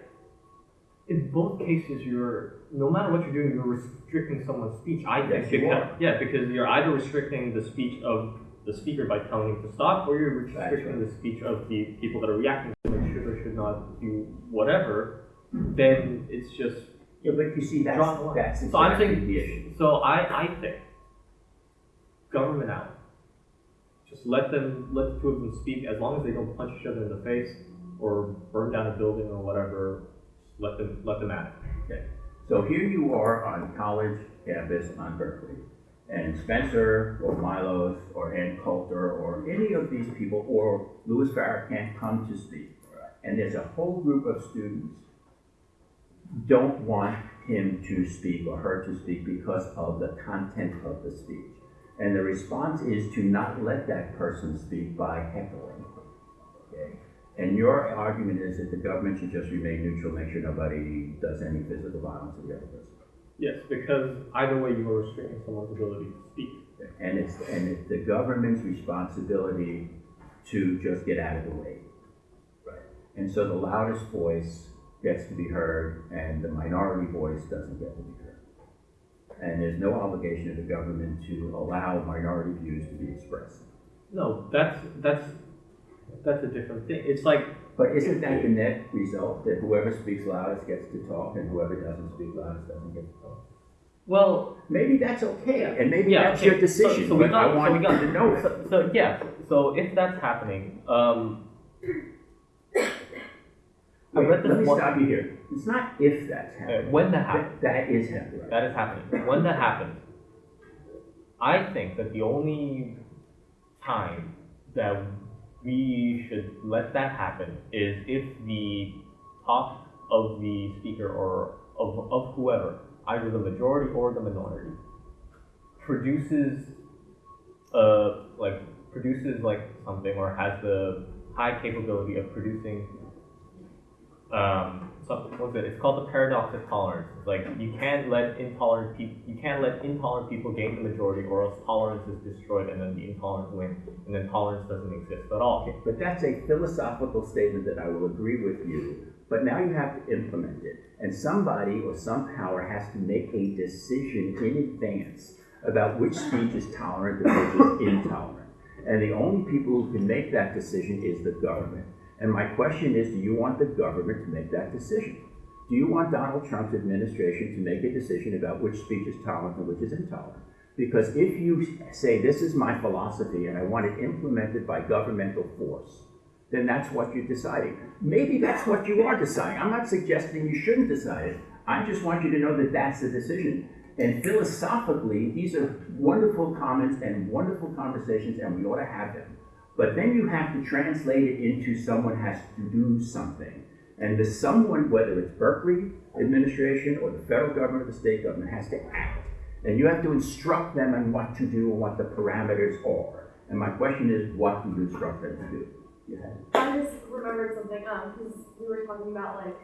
in both cases, you're no matter what you're doing, you're restricting someone's speech. I think Yes, you because, are. yeah, because you're either restricting the speech of the speaker by telling him to stop, or you're restricting the speech of the people that are reacting to they should or should not do whatever. Then it's just Yeah, but you see, that's, Draw the line. that's so. I'm exactly saying the issue. so. I I think government out. Just let them let the two of them speak as long as they don't punch each other in the face or burn down a building or whatever. Let them let them at it. Okay. So here you are on college campus on Berkeley, and Spencer or Milos or Ann Coulter or any of these people or Louis Farrakhan can come to speak, and there's a whole group of students don't want him to speak or her to speak because of the content of the speech. And the response is to not let that person speak by heckling. Okay? And your argument is that the government should just remain neutral, make sure nobody does any physical violence to the other person. Yes, because either way you are restricting someone's ability to speak. And it's, and it's the government's responsibility to just get out of the way. Right. And so the loudest voice gets to be heard and the minority voice doesn't get to be heard. And there's no obligation of the government to allow minority views to be expressed. No, that's that's that's a different thing. It's like But isn't that the net result, that whoever speaks loudest gets to talk and whoever doesn't speak loudest doesn't get to talk? well, Maybe that's okay, and maybe yeah, that's okay, your decision, So, so we got, I so we got to know. So, so yeah, so if that's happening, um, Wait, let me one- stop you here. It's not if that's happening. when that happens. That- That is happening. That is happening. When that happens, I think that the only time that we should let that happen is if the talk of the speaker or of, of whoever, either the majority or the minority, produces uh like produces like something or has the high capability of producing um something what's it? It's called the paradox of tolerance. It's like you can't let intolerant people you can't let intolerant people gain the majority or else tolerance is destroyed and then the intolerant win and then tolerance doesn't exist at all. Okay, but that's a philosophical statement that I will agree with you, but now you have to implement it. And somebody or some power has to make a decision in advance about which speech is tolerant and which is intolerant. And the only people who can make that decision is the government. And my question is, do you want the government to make that decision? Do you want Donald Trump's administration to make a decision about which speech is tolerant and which is intolerant? Because if you say, this is my philosophy and I want it implemented by governmental force, then that's what you're deciding. Maybe that's what you are deciding. I'm not suggesting you shouldn't decide it. I just want you to know that that's the decision. And philosophically, these are wonderful comments and wonderful conversations, and we ought to have them. But then you have to translate it into someone has to do something. And the someone, whether it's Berkeley administration or the federal government or the state government, has to act. And you have to instruct them on what to do and what the parameters are. And my question is, what do you instruct them to do? It. I just remembered something, um, because we were talking about like,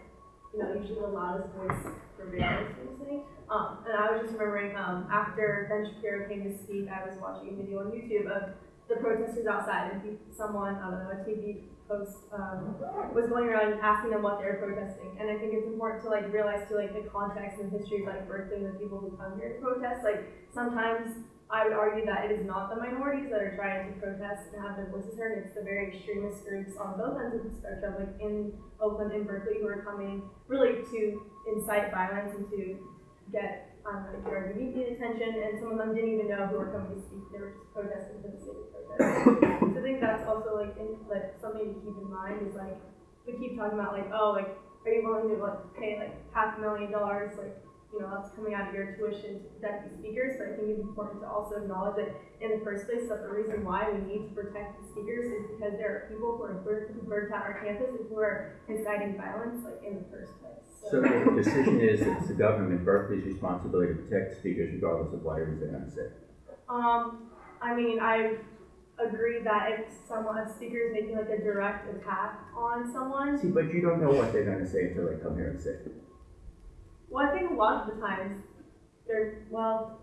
you know, usually the loudest voice for prevails, basically. Um, and I was just remembering, um, after Ben Shapiro came to speak, I was watching a video on YouTube of the protesters outside, and someone, I don't know, a TV host, um, was going around asking them what they were protesting. And I think it's important to like realize too, like the context and history of like Berkeley and the people who come here to protest. Like sometimes I would argue that it is not the minorities that are trying to protest and have their voices heard. It's the very extremist groups on both ends of the spectrum, like in Oakland and Berkeley, who are coming really to incite violence and to get um, like their LGBT attention. And some of them didn't even know who were coming to speak. They were just protesting for the sake of protesting. so I think that's also like in, like something to keep in mind is like we keep talking about like oh like are you willing to like pay like half a million dollars like you know, that's coming out of your tuition to protect the speakers, but I think it's important to also acknowledge that in the first place, that the reason why we need to protect the speakers is because there are people who are burnt out our campus and who are inciting violence, like in the first place. So the decision is that it's the government, Berkeley's responsibility to protect speakers regardless of what it is they're gonna say. Um, I mean, I agree that if someone, a speaker is making like a direct attack on someone, See, but you don't know what they're gonna say until they come here and say it. well, I think a lot of the times they're well,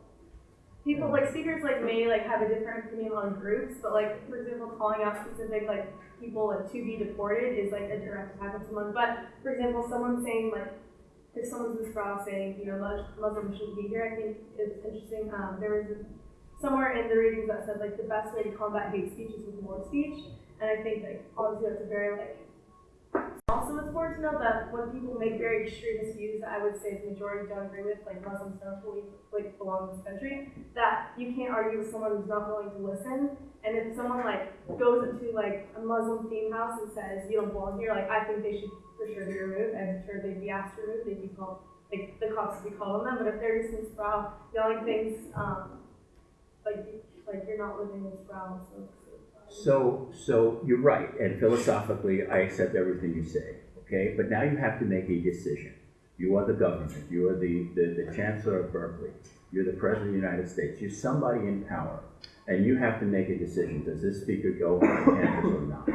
people like speakers like me like have a different opinion on groups, but like for example, calling out specific like people like to be deported is like a direct attack on someone. But for example, someone saying like if someone's in Sproul saying you know Mus- Muslims shouldn't be here, I think it's interesting. Um, there was somewhere in the readings that said like the best way to combat hate speech is with more speech, and I think like obviously that's a very like also, it's important to know that when people make very extremist views I would say the majority don't agree with, like Muslims don't believe like belong in this country, that you can't argue with someone who's not willing to listen. And if someone like goes into like a Muslim theme house and says you don't belong here, like I think they should for sure be removed. I'm sure they'd be asked to remove. They'd be called like the cops would be calling them. But if they're just in Sproul, yelling things um, like like you're not living in Sproul, so. So, so you're right, and philosophically, I accept everything you say, okay? But now you have to make a decision. You are the government, you are the, the, the chancellor of Berkeley, you're the president of the United States, you're somebody in power, and you have to make a decision. Does this speaker go on campus or not?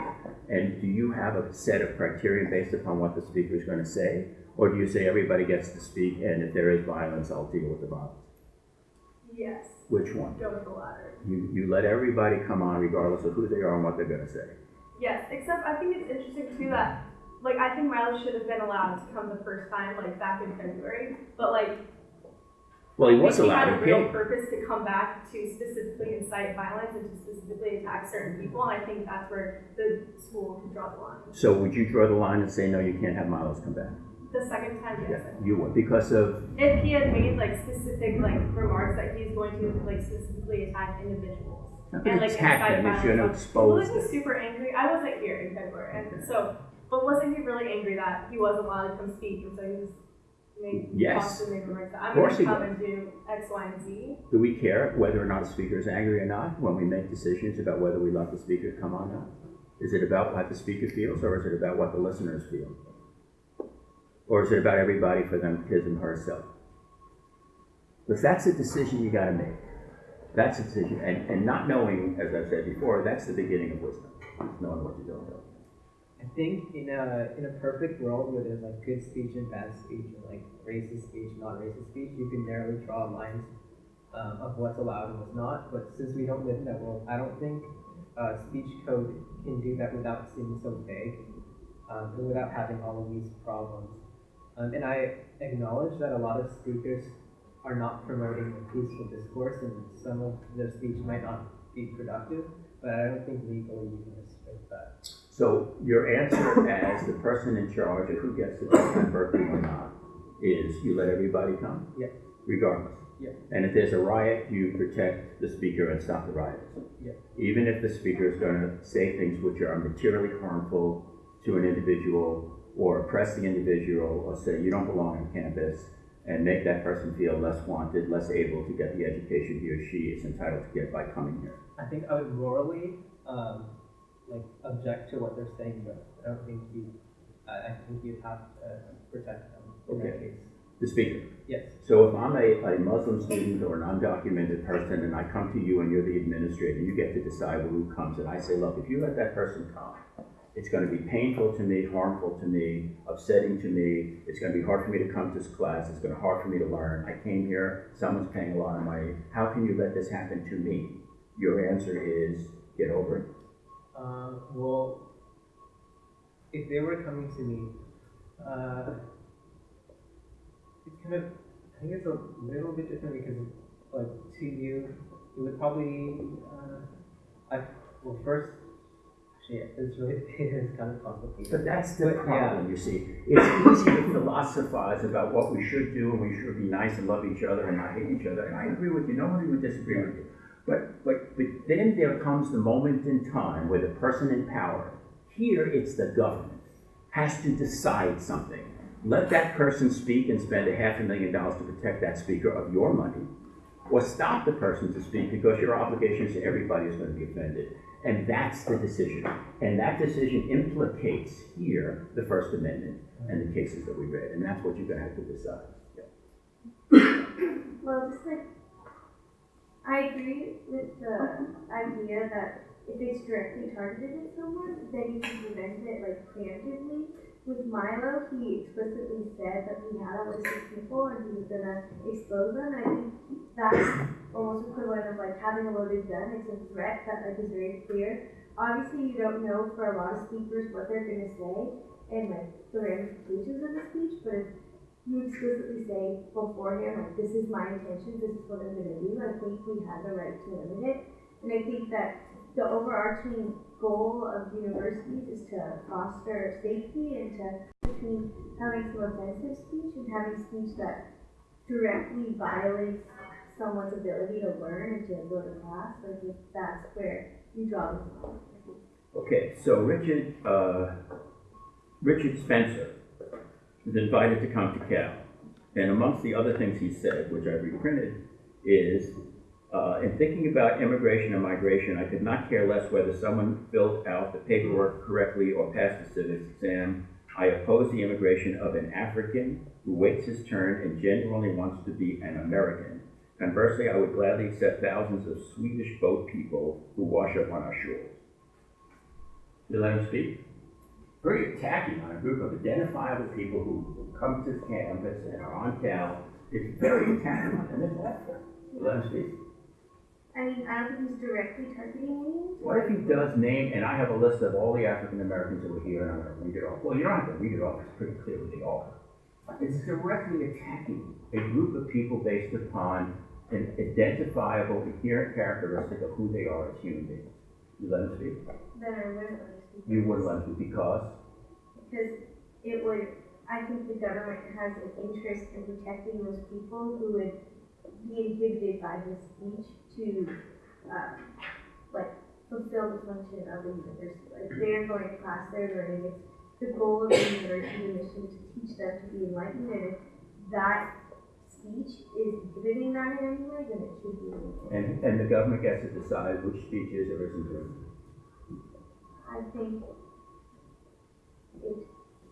And do you have a set of criteria based upon what the speaker is going to say? Or do you say everybody gets to speak, and if there is violence, I'll deal with the violence? Yes, Which one? go with the latter. You, you let everybody come on regardless of who they are and what they're going to say. Yes, except I think it's interesting too that, like, I think Milo should have been allowed to come the first time, like, back in February, but like, Well, he was think he had a real purpose to come back to specifically incite violence and to specifically attack certain people, and I think that's where the school could draw the line. So would you draw the line and say, no, you can't have Milos come back? The second time, yes. Think. You would, because of, If he had made like specific like remarks that he's going to like specifically attack individuals. not and like attack them, he's gonna violence. expose Wasn't he super angry? I wasn't here in February, and so, but wasn't he really angry that he wasn't allowed to come speak, and so he was make, Yes. remarks. I'm Of course gonna he come and do X, Y, and Z. Do we care whether or not a speaker is angry or not when we make decisions about whether we let the speaker come on now? Is it about what the speaker feels, or is it about what the listeners feel? Or is it about everybody for them, his and herself? Because that's a decision you gotta make. That's a decision, and, and not knowing, as I've said before, that's the beginning of wisdom, knowing what you don't know. I think in a in a perfect world where there's like good speech and bad speech, or like racist speech, not racist speech, you can narrowly draw lines um, of what's allowed and what's not. But since we don't live in that world, I don't think uh, speech code can do that without seeming so vague um, and without having all of these problems. Um, and I acknowledge that a lot of speakers are not promoting a peaceful discourse, and some of their speech might not be productive. But I don't think legally you can restrict that. So your answer as the person in charge of who gets to come to Berkeley or not is you let everybody come? Yeah. Regardless? Yeah. And if there's a riot, you protect the speaker and stop the riot? Yeah. Even if the speaker is going to say things which are materially harmful to an individual or oppress the individual or say you don't belong on campus and make that person feel less wanted, less able to get the education he or she is entitled to get by coming here. I think I would morally um, like object to what they're saying, but I don't think you. I, I think you'd have to protect them in that Okay. case. The speaker. Yes. So if I'm a, a Muslim student or an undocumented person and I come to you and you're the administrator, you get to decide who comes, and I say, look, if you let that person come, it's going to be painful to me, harmful to me, upsetting to me. It's going to be hard for me to come to this class. It's going to be hard for me to learn. I came here. Someone's paying a lot of money. How can you let this happen to me? Your answer is get over it. Um, well, if they were coming to me, uh, it's kind of. I think it's a little bit different because, like, to you, it would probably. Uh, I well first. Actually, it's really it's kind of complicated. But that's the But, yeah. problem, you see. It's easy to philosophize about what we should do and we should be nice and love each other and not hate each other. And I agree with you. Nobody would disagree with you. But, but, but then there comes the moment in time where the person in power, here it's the government, has to decide something. Let that person speak and spend a half a million dollars to protect that speaker of your money, or stop the person to speak because your obligations to everybody is going to be offended. And that's the decision. And that decision implicates here the First Amendment and the cases that we read. And that's what you're going to have to decide. [coughs] Well, just like, I agree with the idea that if it's directly targeted at someone, then you can prevent it like preemptively. With Milo, he explicitly said that he had a list of people and he was gonna expose them. I think that's almost equivalent of like having a loaded gun. It's a threat that like is very clear. Obviously, you don't know for a lot of speakers what they're gonna say and like the ramifications of the speech, but if you explicitly say beforehand, like, this is my intention, this is what I'm gonna do, I think we have the right to limit it. And I think that the overarching goal of universities is to foster safety and to, between having some offensive speech and having speech that directly violates someone's ability to learn and to go to class, I think that's where you draw the line. Okay, so Richard, uh, Richard Spencer was invited to come to Cal. And amongst the other things he said, which I reprinted, is uh, in thinking about immigration and migration, I could not care less whether someone filled out the paperwork correctly or passed the civics exam. I oppose the immigration of an African who waits his turn and genuinely wants to be an American. Conversely, I would gladly accept thousands of Swedish boat people who wash up on our shores. You let him speak? Very attacking on a group of identifiable people who come to campus and are on Cal. It's very attacking on them, let him speak. I mean, I don't think he's directly targeting me. What if he does name, and I have a list of all the African Americans that were here, and I'm gonna read it off. Well, you don't have to read it off, it's pretty clear who they are. It's directly attacking a group of people based upon an identifiable, inherent characteristic of who they are as human beings. You let him speak? Then I wouldn't let him speak. You wouldn't let him speak because? Because it would, I think the government has an interest in protecting those people who would be inhibited by his speech to, uh, like, fulfill the function of the university. Like, they're going to class, they're learning, it's the goal of the university mission to teach them to be enlightened, and if that speech is inhibiting that in any way, then it should be. And, and the government gets to decide which speech is or isn't. I think it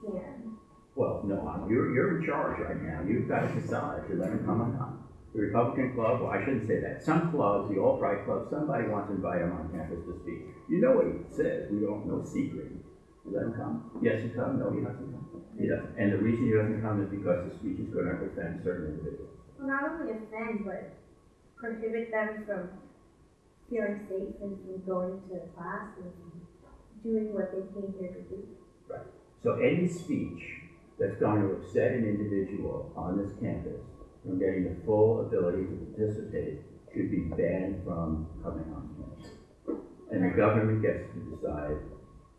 can. Well, no, I'm- you're, you're in charge right now. You've got to decide to let him come or not. The Republican club, well, I shouldn't say that. Some clubs, the alt-right club, somebody wants to invite him on campus to speak. You know what he says. We don't know secret. You let him come. Yes, he come. No, he doesn't come. He doesn't. And the reason he doesn't come is because the speech is going to offend certain individuals. Well, not only offend, but prohibit them from feeling safe and from going to class and doing what they came here to do. Right. So any speech that's going to upset an individual on this campus from getting the full ability to participate should be banned from coming on campus. And the government gets to decide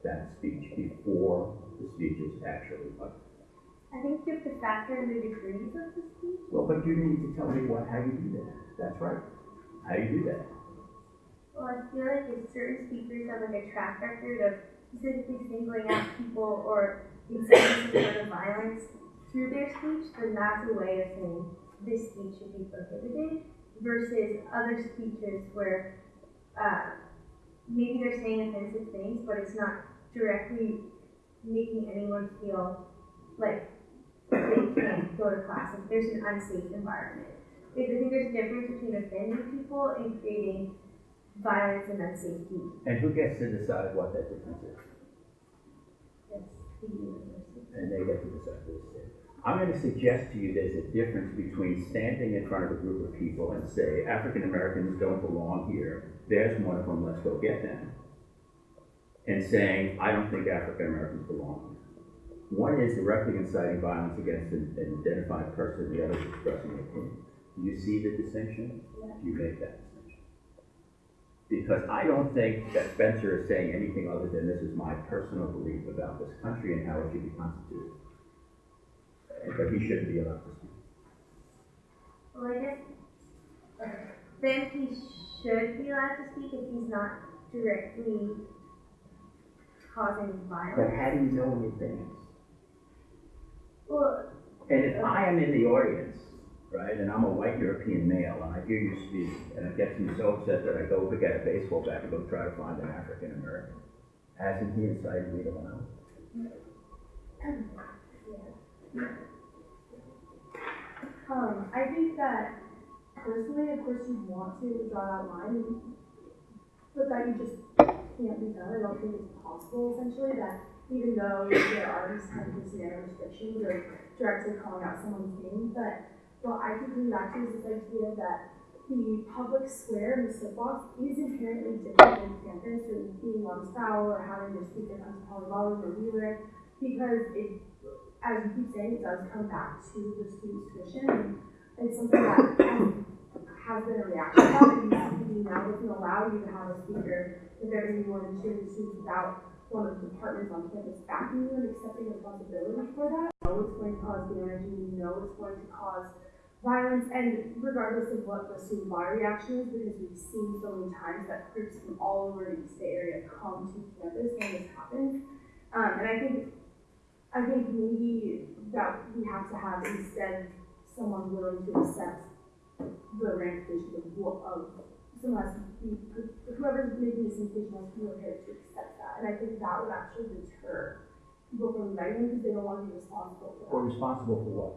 that speech before the speech is actually uttered. I think you have to factor in the degrees of the speech. Well, but you need to tell me what, how you do that. That's right. How you do that. Well, I feel like if certain speakers have like a track record of specifically singling out people or inciting some sort of violence through their speech, then that's a way of saying this speech should be prohibited versus other speeches where uh, maybe they're saying offensive things, but it's not directly making anyone feel like they can't go to class, if there's an unsafe environment. I think there's a difference between offending people and creating violence and unsafety. And who gets to decide what that difference is? That's the university. and they get to decide say. I'm going to suggest to you there's a difference between standing in front of a group of people and say, African Americans don't belong here, there's one of them, let's go get them. And saying, I don't think African Americans belong here. One is directly inciting violence against an, an identified person, the other is expressing an opinion. Do you see the distinction? Yeah. You make that distinction. Because I don't think that Spencer is saying anything other than this is my personal belief about this country and how it should be constituted. But he shouldn't be allowed to speak. Well, I guess then he should be allowed to speak if he's not directly causing violence. But how do you know in advance? Well, And if I am in the audience, right, and I'm a white European male, and I hear you speak, and it gets me so upset that I go to get a baseball bat and go try to find an African American, hasn't he incited me to violence? [clears throat] Um, I think that personally, of course, you want to draw that line, but that you just can't be done. I don't think it's possible, essentially, that even though there are these kind of restrictions or directly calling out someone's name, but what I keep coming back to is this idea that the public square and the soapbox is inherently different than campus or being on foul or having your speaker come to Polyvolley or Wheeler because it, as you keep saying, it does come back to the student's and it's something that has, been a reaction to and UCB now doesn't allow you to have a speaker if there is more than two students without one of the departments on campus backing you and accepting responsibility for that. You know it's going to cause damage and you know it's going to cause violence and regardless of what the student body reaction is, because we've seen so many times that groups from all over the East Bay area come to campus when this happens. Um, and I think, I think maybe that we have to have instead someone willing to accept the ramifications of what, of someone has to be, whoever's making this decision has to be prepared to accept that. And I think that would actually deter people from writing because they don't want to be responsible for that Or responsible for what?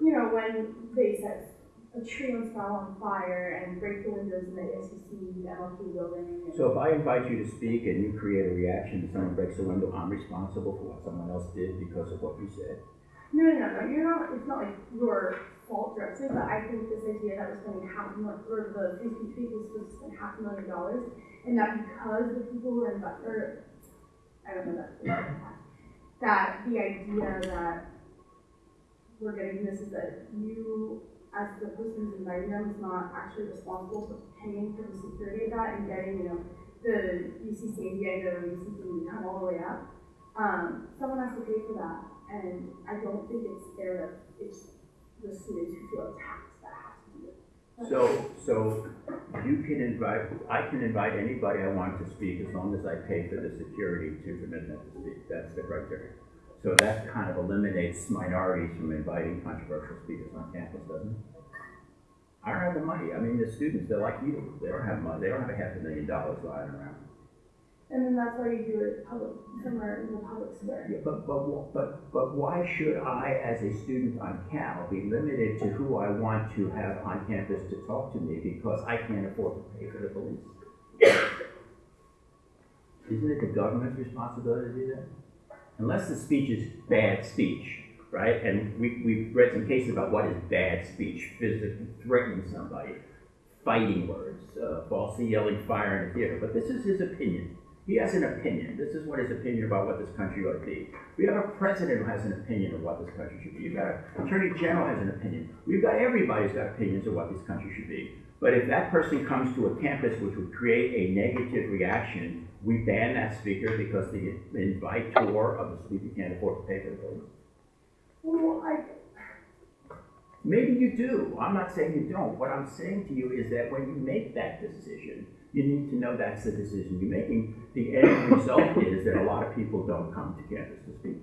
you know, when they set a tree on fell on fire and break the windows in the ASUC, the MLK building. And So if I invite you to speak and you create a reaction, and someone breaks a window, I'm responsible for what someone else did because of what you said? no, no, no, no, you're not, it's not like your fault directly, but I think this idea that we're spending half a million, or the speech week was supposed to spend half a million dollars, and that because the people who are in, or, I don't know that, that the idea that we're getting this is that you, as the person who's inviting them, is not actually responsible for paying for the security of that and getting, you know, the UC San Diego, UC to come all the way up. Um, someone has to pay for that, and I don't think it's fair that it's the students who feel attacked that have to do it. So, so you can invite, I can invite anybody I want to speak as long as I pay for the security to permit them to speak. That's the criteria. So that kind of eliminates minorities from inviting controversial speakers on campus, doesn't it? I don't have the money. I mean, the students, they're like you. They don't have money. They don't have a half a million dollars lying around. And then that's why you do it public, somewhere in the public square. Yeah, but, but, but, but why should I, as a student on Cal, be limited to who I want to have on campus to talk to me because I can't afford to pay for the police? [coughs] Isn't it the government's responsibility to do that? Unless the speech is bad speech, right? And we, we've read some cases about what is bad speech, physically threatening somebody, fighting words, uh, falsely yelling fire in a theater. But this is his opinion. He has an opinion. This is what his opinion about what this country ought to be. We have a president who has an opinion of what this country should be. You've got an attorney general has an opinion. We've got everybody's got opinions of what this country should be. But if that person comes to a campus which would create a negative reaction, we ban that speaker because the inviter of the speaker can't afford to pay for the building. Well, I, Maybe you do. I'm not saying you don't. What I'm saying to you is that when you make that decision, you need to know that's the decision you're making. The end result is that a lot of people don't come to campus to speak.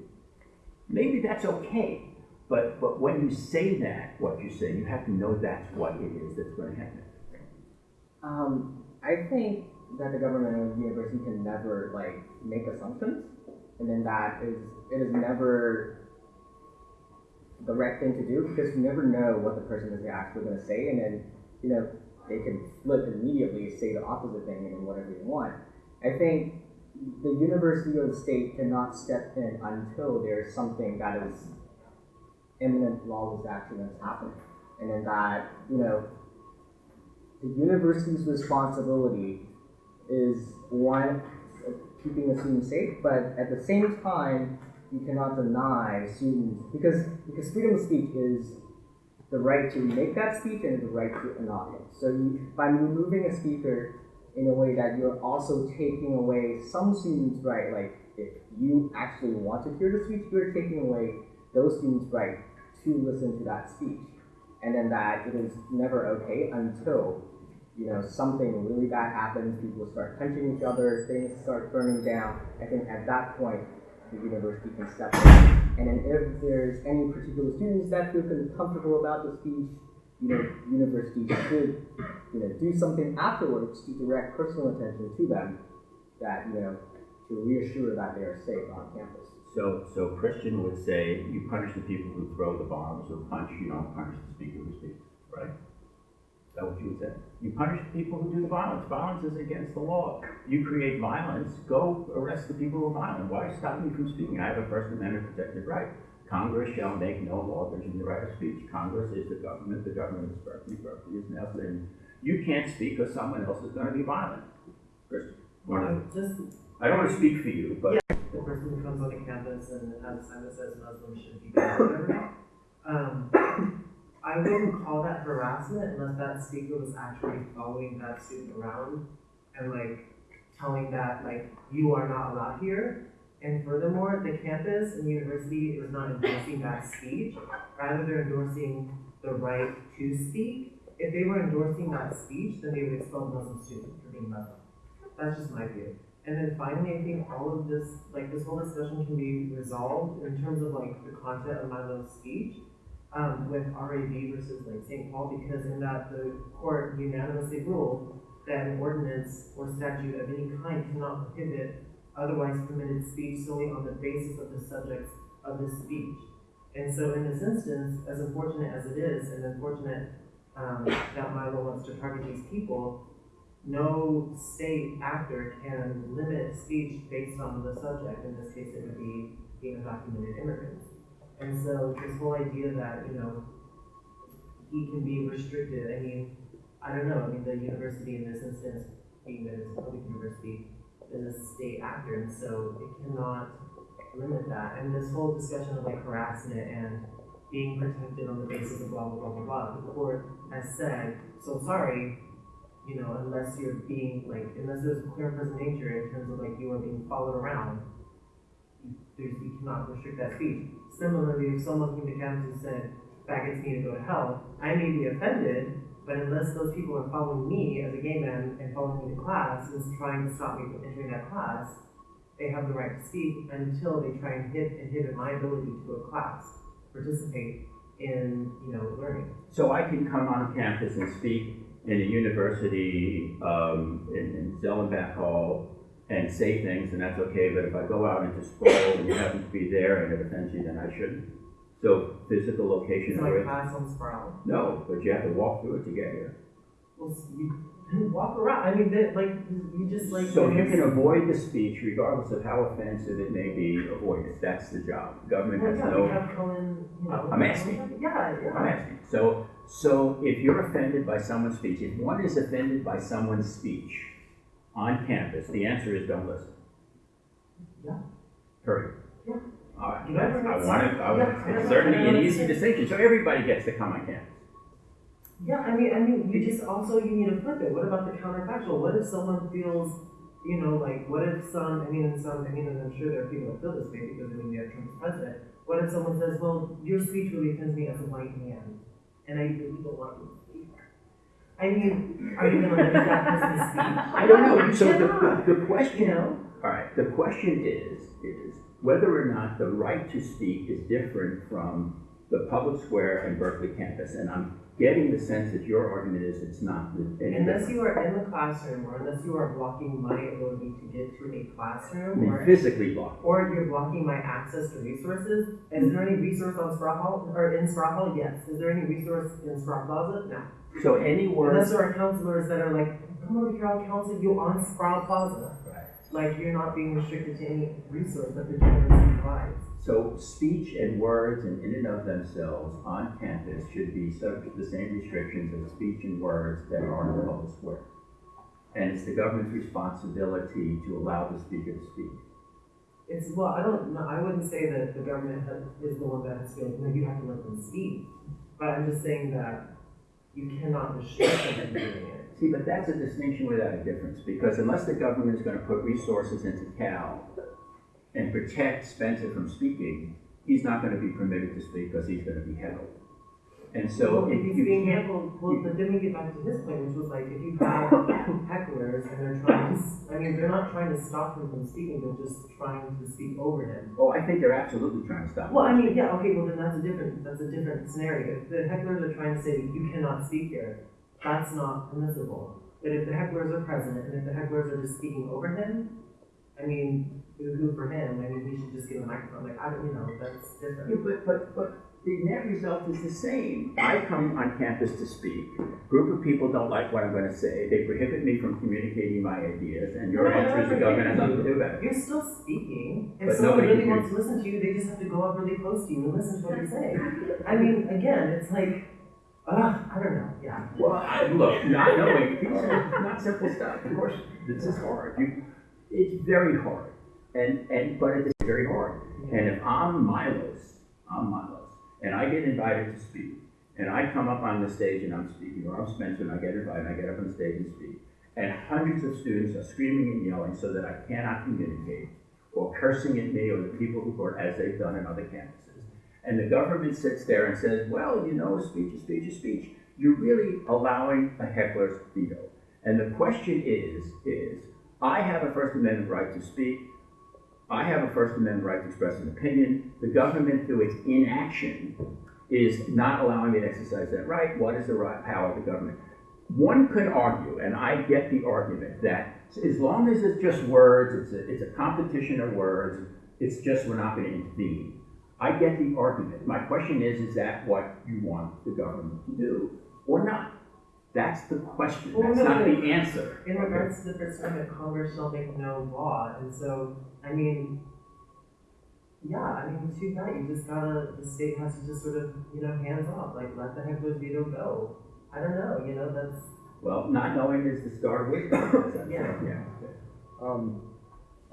Maybe that's okay, but, but when you say that, what you say, you have to know that's what it is that's going to happen. Um, I think that the government or the university can never like make assumptions, and then that is it is never the right thing to do because you never know what the person is actually going to say, and then you know they can flip immediately, say the opposite thing, and whatever they want. I think the university or the state cannot step in until there's something that is imminent lawless action that's happening, and then that you know the university's responsibility is one keeping the students safe, but at the same time, you cannot deny students because because freedom of speech is the right to make that speech and the right to not it. So you, by removing a speaker in a way that you're also taking away some students' right, like if you actually want to hear the speech, you're taking away those students' right to listen to that speech. And then that it is never okay until you know, something really bad happens, people start punching each other, things start burning down. I think at that point, the university can step in. And then if there's any particular students that feel comfortable about the speech, you know, university should, you know, do something afterwards to direct personal attention to them that, you know, to reassure that they are safe on campus. So, so Christian would say, you punish the people who throw the bombs or punch, you don't punish the speaker who speaks, right? Is that what you would say? You punish the people who do the violence. Violence is against the law. You create violence, go arrest the people who are violent. Why stop me from speaking? I have a First Amendment protected right. Congress shall make no law abridging the right of speech. Congress is the government. The government is Berkeley. Berkeley is Nelson. You can't speak because someone else is going to be violent. Christian, just I don't want to speak for you, but Yeah, the person who comes on the campus and has a sign that says Muslims should be whatever. Um, I wouldn't call that harassment unless that speaker was actually following that student around and like telling that like you are not allowed here. And furthermore, the campus and the university is not endorsing that speech. Rather, they're endorsing the right to speak. If they were endorsing that speech, then they would expel Muslim students for being Muslim. That's just my view. And then finally, I think all of this, like this whole discussion can be resolved in terms of like the content of Milo's speech um, with RAV versus like St. Paul, because in that the court unanimously ruled that an ordinance or statute of any kind cannot prohibit otherwise permitted speech solely on the basis of the subjects of the speech. And so in this instance, as unfortunate as it is, and unfortunate um, that Milo wants to target these people, no state actor can limit speech based on the subject. In this case, it would be being undocumented immigrants. And so this whole idea that, you know, he can be restricted, I mean, I don't know, I mean, the university in this instance, being that it's a public university, is a state actor, and so it cannot limit that. And this whole discussion of like harassment and being protected on the basis of blah, blah, blah, blah, blah, the court has said, so sorry, you know, unless you're being like, unless there's a clear present nature in terms of like you are being followed around, you, there's, you cannot restrict that speech. Similarly, if someone came to campus and said, faggots need to go to hell, I may be offended, but unless those people are following me as a gay man and following me to class and is trying to stop me from entering that class, they have the right to speak until they try and hit inhibit my ability to a class, participate in, you know, learning. So I can come on campus and speak in a university, um, in, in Zellerbach Hall and say things, and that's okay, but if I go out into Sproul and you happen to be there and it offends you, then I shouldn't. So physical location It's like class on Sproul. no, but you have to walk through it to get here. Well, you you walk around. I mean, they, like you just like. So you can avoid the speech regardless of how offensive it may be, avoid it, that's the job. Government Well, has yeah, no. Cohen. You know, I'm asking. Yeah, yeah. I'm asking. So, so if you're offended by someone's speech, if one is offended by someone's speech on campus, the answer is don't listen. Yeah. Period. Yeah. All right, I it's- want to, I want, yeah, it's certainly an easy distinction, so everybody gets to come on campus. Yeah, I mean, I mean, you just also you need to flip it. What about the counterfactual? What if someone feels, you know, like what if some? I mean, in some, I mean, and I'm sure there are people that feel this way because I mean, have Trump's president. What if someone says, "Well, your speech really offends me as a white man, and I really don't want you to speak." I mean, are you going to limit that person's speech? I don't know, so cannot, the, the question, You know. all right, the question is, is whether or not the right to speak is different from the public square and Berkeley campus, and I'm getting the sense that your argument is it's not. Unless you are in the classroom, or unless you are blocking my ability to get to a classroom, mean, or physically blocked. or you're blocking my access to resources. Is there any resource on Sproul Hall or in Sproul Hall? Yes. Is there any resource in Sproul Plaza? No. So any Unless there are counselors that are like, come over here, I'll counsel you on Sproul Plaza. Like you're not being restricted to any resource that the university provides. So speech and words and in and of themselves on campus should be subject to the same restrictions as speech and words that are in the public square. And it's the government's responsibility to allow the speaker to speak. It's well, I don't know. I wouldn't say that the government is the one that has to. No, you have to let them speak. But I'm just saying that you cannot restrict them from doing it. See, but that's a distinction without a difference, because unless the government is gonna put resources into Cal and protect Spencer from speaking, he's not gonna be permitted to speak because he's gonna be held. And so well, if he's you being handled, well, but then we get back to his point, which was like, if you [coughs] have hecklers and they're trying to, I mean, they're not trying to stop him from speaking, they're just trying to speak over him. oh, I think they're absolutely trying to stop. Well, I mean, yeah, okay, well then that's a different, that's a different scenario. If the hecklers are trying to say you cannot speak here, that's not permissible. But if the hecklers are present and if the hecklers are just speaking over him, I mean, boo-hoo for him, I mean, he should just get a microphone, like, I don't, you know, that's different. Yeah, but, but, but the net result is the same. I come on campus to speak. Group of people don't like what I'm gonna say. They prohibit me from communicating my ideas, and your no, answer is the government has to do it. You're still speaking. If But someone really wants to listen to you, they just have to go up really close to you and listen to what you say. I mean, again, it's like, uh, I don't know, yeah. Well, I, look, not knowing, these are not simple stuff. Of course, this is hard. You, it's very hard. And, and, but it's very hard. And if I'm Milos, I'm Milos, and I get invited to speak, and I come up on the stage and I'm speaking, or I'm Spencer and I get invited, and I get up on the stage and speak, and hundreds of students are screaming and yelling so that I cannot communicate, or cursing at me or the people who are, as they've done in other campuses. And the government sits there and says, well, you know, speech is speech is speech. You're really allowing a heckler's veto. And the question is, is, I have a First Amendment right to speak. I have a First Amendment right to express an opinion. The government, through its inaction, is not allowing me to exercise that right. What is the right power of the government? One could argue, and I get the argument, that as long as it's just words, it's a, it's a competition of words, it's just we're not going to intervene. I get the argument. My question is, is that what you want the government to do or not? That's the question. Well, That's no, not but the answer. In regards to the First Amendment, Congress shall make no law, and so, I mean, yeah, I mean, too bad, you just gotta, the state has to just sort of, you know, hands off, like, let the heckler's veto go. I don't know, you know, that's, Well, not knowing is the start of wisdom. Yeah. Yeah. Um,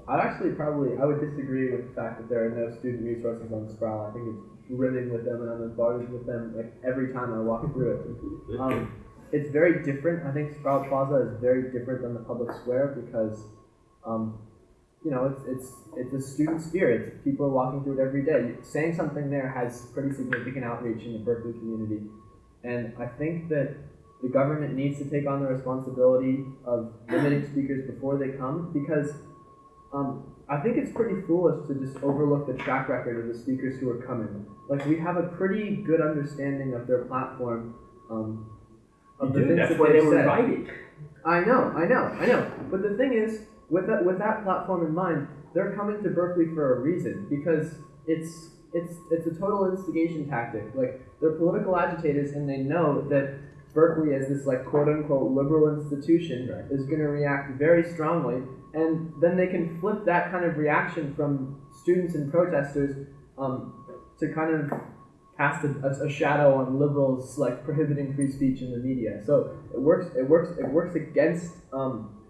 I actually probably I would disagree with the fact that there are no student resources on Sproul. I think it's brimming with them, and I'm embarrassed with them like every time I walk through it. Um, it's very different. I think Sproul Plaza is very different than the public square because, um, you know, it's it's it's a student sphere. It's people are walking through it every day. Saying something there has pretty significant outreach in the Berkeley community, and I think that the government needs to take on the responsibility of limiting speakers before they come because um, I think it's pretty foolish to just overlook the track record of the speakers who are coming. Like we have a pretty good understanding of their platform, um, of the things that they were invited. I know, I know, I know. But the thing is, with that with that platform in mind, they're coming to Berkeley for a reason because it's it's it's a total instigation tactic. Like they're political agitators, and they know that Berkeley, as this like quote unquote liberal institution, is going to react very strongly, and then they can flip that kind of reaction from students and protesters um, to kind of cast a, a, shadow on liberals like prohibiting free speech in the media. So it works. It works. It works against. Um,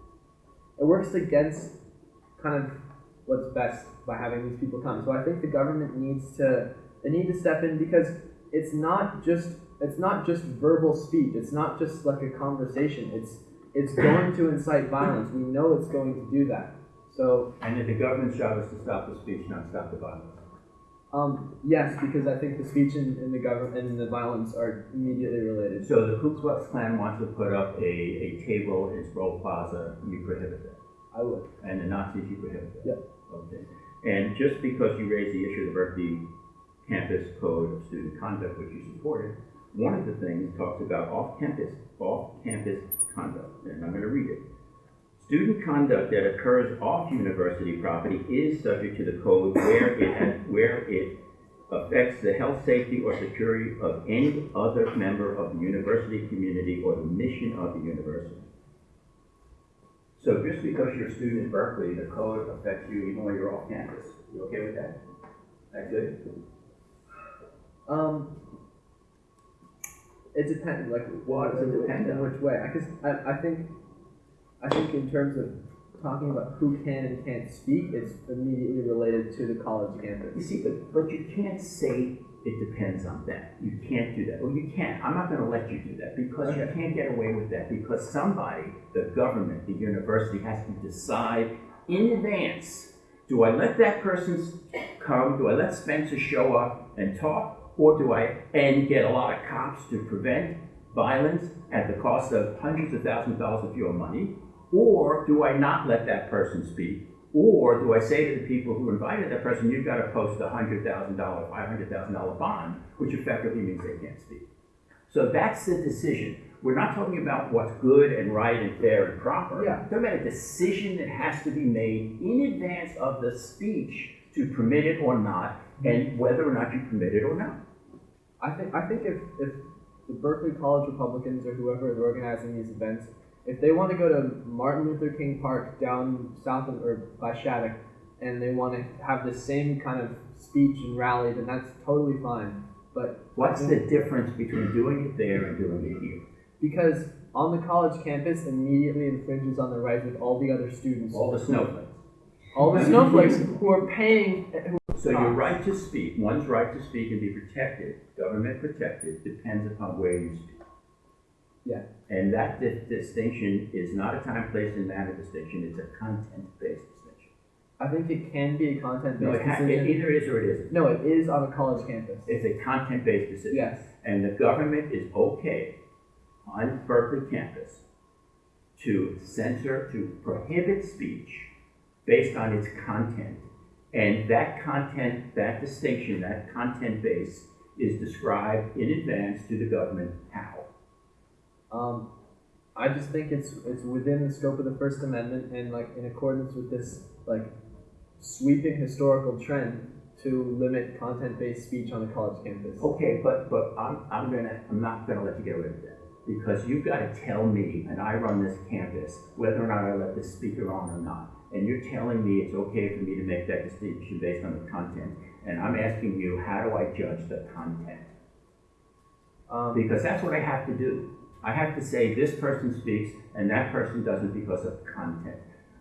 it works against kind of what's best by having these people come. So I think the government needs to. They need to step in because it's not just. It's not just verbal speech. It's not just like a conversation. It's it's going to incite violence. We know it's going to do that. So And that the government's job is to stop the speech, not stop the violence. Um, yes, because I think the speech and, and the government and the violence are immediately related. So the Ku Klux Klan wants to put up a, a table in Sproul Plaza, you prohibit that. I would. And the Nazis, you prohibit that? Yep. Okay. And just because you raised the issue of the Berkeley Campus Code of Student Conduct, which you supported, one of the things talks about off-campus, off-campus conduct, and I'm gonna read it. Student conduct that occurs off university property is subject to the code where it has, where it affects the health, safety, or security of any other member of the university community or the mission of the university. So just because you're a student at Berkeley, the code affects you even when you're off campus. You okay with that? That good? Um, it depends. Like, What does it depend on? which way? I, Because I, I think, I think in terms of talking about who can and can't speak, it's immediately related to the college campus. You see, but, but you can't say it depends on that. You can't do that. Well, you can't. I'm not gonna let you do that because you can't get away with that because somebody, the government, the university has to decide in advance, do I let that person come? Do I let Spencer show up and talk? Or do I, and get a lot of cops to prevent violence at the cost of hundreds of thousands of dollars of your money? Or do I not let that person speak? Or do I say to the people who invited that person, you've got to post a hundred thousand dollar, five hundred thousand dollar bond, which effectively means they can't speak. So that's the decision. We're not talking about what's good and right and fair and proper. Yeah. We're talking about a decision that has to be made in advance of the speech to permit it or not, and whether or not you permit it or not. I think I think if, if the Berkeley College Republicans or whoever is organizing these events, if they want to go to Martin Luther King Park down south of or by Shattuck, and they want to have the same kind of speech and rally, then that's totally fine. But What's the difference between doing it there and doing it here? because on the college campus immediately infringes on the rights of all the other students, All the snowflakes. all the [laughs] snowflakes who are paying. Who, So your right to speak, one's right to speak and be protected, government protected, depends upon where you speak. Yeah. And that di- distinction is not a time, place, and manner distinction, it's a content-based distinction. I think it can be a content-based No, it it either is or it isn't. no, it is on a college campus. It's a content-based decision. Yes. And the government is okay on Berkeley campus to censor, to prohibit speech based on its content. And that content, that distinction, that content base is described in advance to the government how. Um, I just think it's it's within the scope of the First Amendment and like in accordance with this like sweeping historical trend to limit content-based speech on a college campus. Okay, but, but I'm, I'm gonna, I'm not gonna let you get away with that. Because you've gotta tell me, and I run this campus, whether or not I let this speaker on or not. And you're telling me it's okay for me to make that distinction based on the content. And I'm asking you, how do I judge the content? Um, Because that's what I have to do. I have to say, this person speaks, and that person doesn't because of content.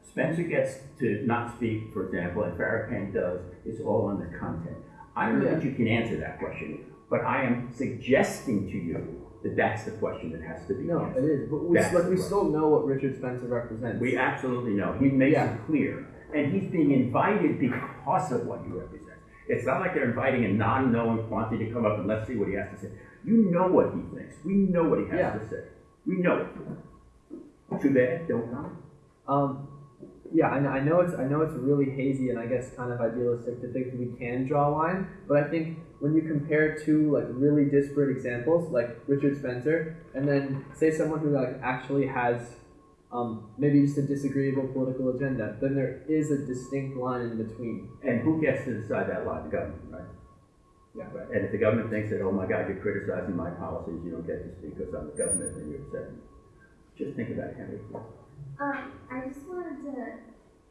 Spencer gets to not speak, for example, and Farrakhan does, it's all on the content. I don't know that you can answer that question, but I am suggesting to you that that's the question that has to be no, it answered. is. But we, That's like, we still know what Richard Spencer represents. We absolutely know. He makes Yeah. it clear. And he's being invited because of what he represents. It's not like they're inviting a non-known quantity to come up and let's see what he has to say. You know what he thinks. We know what he has Yeah. to say. We know it. Too bad, don't come. Um, yeah, I know, I know it's I know it's really hazy and I guess kind of idealistic to think we can draw a line, but I think when you compare two like really disparate examples, like Richard Spencer, and then say someone who like actually has um, maybe just a disagreeable political agenda, then there is a distinct line in between. And who gets to decide that line? The government, right? Yeah. Right. And if the government thinks that, oh my God, you're criticizing my policies, you don't get to speak because I'm the government, then you're upset. Just think about it, Henry. Um, I just wanted to,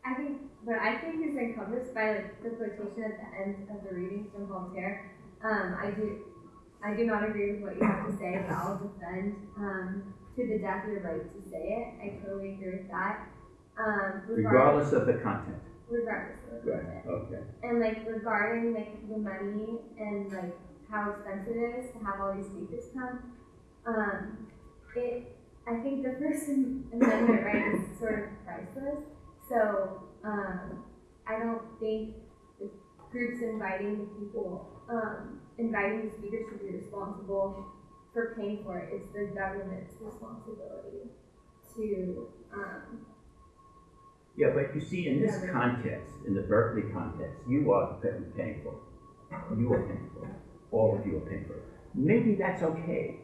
I think, what I think is encompassed by like the quotation at the end of the reading from Voltaire. Um, I do, I do not agree with what you have to say, but I'll defend, um, to the death your right to say it. I totally agree with that. Um, regardless, Regardless of the content. Regardless of the Right, content. okay. And like regarding like the money and like how expensive it is to have all these speakers come, um, it, I think the [laughs] First Amendment right is sort of priceless. So, um, I don't think the groups inviting the people, um, inviting the speakers should be responsible for paying for it. It's the government's responsibility to, um, Yeah, but you see, in this context, in the Berkeley context, you are pay- paying for it. You are paying for it. All of you are paying for it. Maybe that's okay,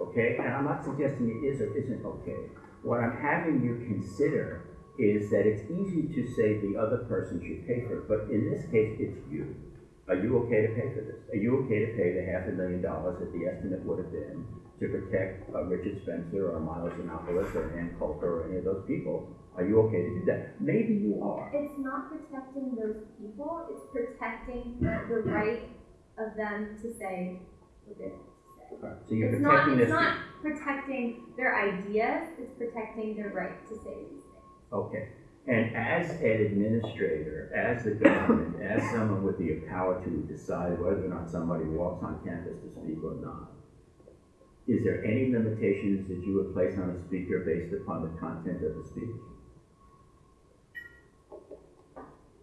okay? And I'm not suggesting it is or isn't okay. What I'm having you consider is that it's easy to say the other person should pay for it, but in this case, it's you. Are you okay to pay for this? Are you okay to pay the half a million dollars that the estimate would have been to protect uh, Richard Spencer or Miles Yiannopoulos or Ann Coulter or any of those people? Are you okay to do that? Maybe you are. It's not protecting those people, it's protecting the right of them to say what they want to say. So you're It's not, it's not protecting their ideas, it's protecting their right to say these things. Okay. And as an administrator, as the government, as someone with the power to decide whether or not somebody walks on campus to speak or not, is there any limitations that you would place on a speaker based upon the content of the speech?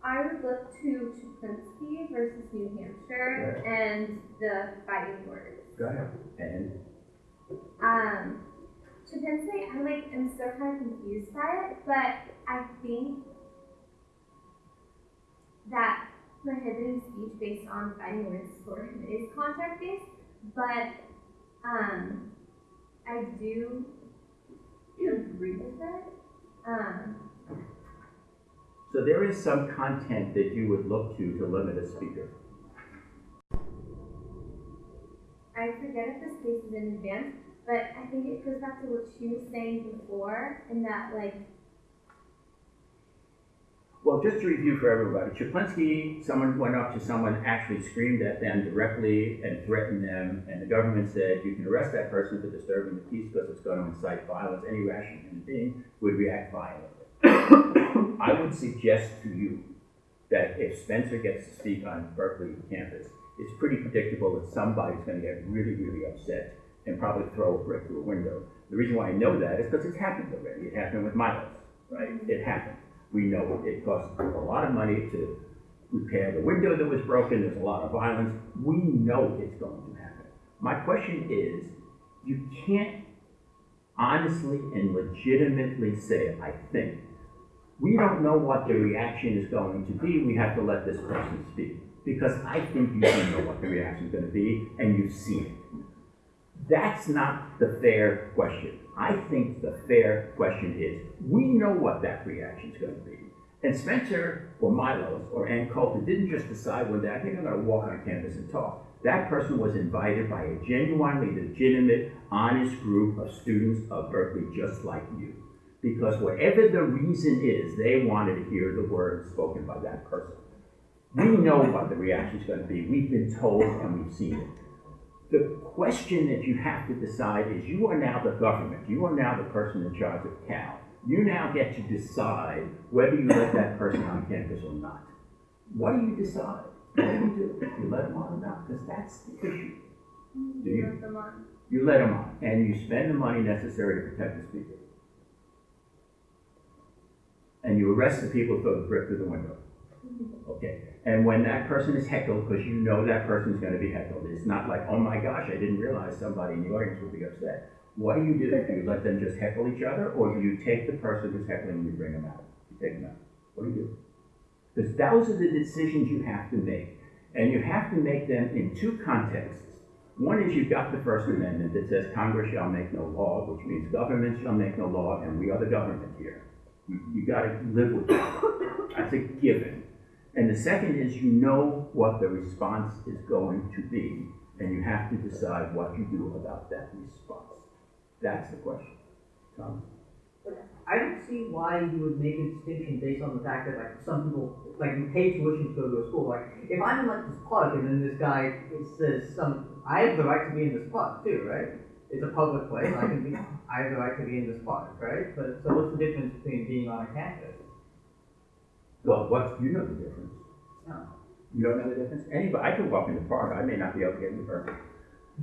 I would look to Chaplinsky versus New Hampshire and the fighting words. Go ahead. And, Um, Chaplinsky, I like, am still kind of confused by it, but I think that prohibiting speech based on fighting words sort of is content based, but um, I do [clears throat] agree with it. Um, so there is some content that you would look to to limit a speaker. I forget if this case is in advance, but I think it goes back to what she was saying before, in that like Well, just to review for everybody, Chaplinsky, someone went up to someone, actually screamed at them directly and threatened them, and the government said, you can arrest that person for disturbing the peace because it's going to incite violence. Any rational human being would react violently. I would suggest to you that if Spencer gets to speak on Berkeley campus, it's pretty predictable that somebody's going to get really, really upset and probably throw a brick through a window. The reason why I know that is because it's happened already. It happened with Milos, right? It happened. We know it cost a lot of money to repair the window that was broken. There's a lot of violence. We know it's going to happen. My question is, you can't honestly and legitimately say, I think, we don't know what the reaction is going to be. We have to let this person speak. Because I think you do know what the reaction is going to be, and you've seen it. That's not the fair question. I think the fair question is, we know what that reaction is going to be. And Spencer or Milos or Ann Coulter didn't just decide one day, I think I'm going to walk on campus and talk. That person was invited by a genuinely legitimate, honest group of students of Berkeley just like you. Because whatever the reason is, they wanted to hear the words spoken by that person. We know what the reaction is going to be. We've been told and we've seen it. The question that you have to decide is you are now the government. You are now the person in charge of Cal. You now get to decide whether you let that person on campus or not. What do you decide? What do you do? You let them on or not? Because that's the issue. Do you? let them on. You let them on, and you spend the money necessary to protect the speaker. And you arrest the people who throw the brick through the window. Okay, and when that person is heckled, because you know that person's gonna be heckled, it's not like, oh my gosh, I didn't realize somebody in the audience would be upset. What do you do? Do you let them just heckle each other, or do you take the person who's heckling and you bring them out? You take them out. What do you do? Because those are the decisions you have to make. And you have to make them in two contexts. One is you've got the First Amendment that says Congress shall make no law, which means government shall make no law, and we are the government here. You, you gotta live with that. That's a given. And the second is you know what the response is going to be, and you have to decide what you do about that response. That's the question. Tom? I don't see why you would make a distinction based on the fact that like some people like you pay tuition to go to a school. Like if I'm in like this park and then this guy says some, I have the right to be in this park too, right? It's a public place. I can be. either I have the right to be in this park, right? But so what's the difference between being on a campus? Well, what, you know the difference. No. You don't know the difference? Anybody, I can walk in the park, I may not be able to get in the permit.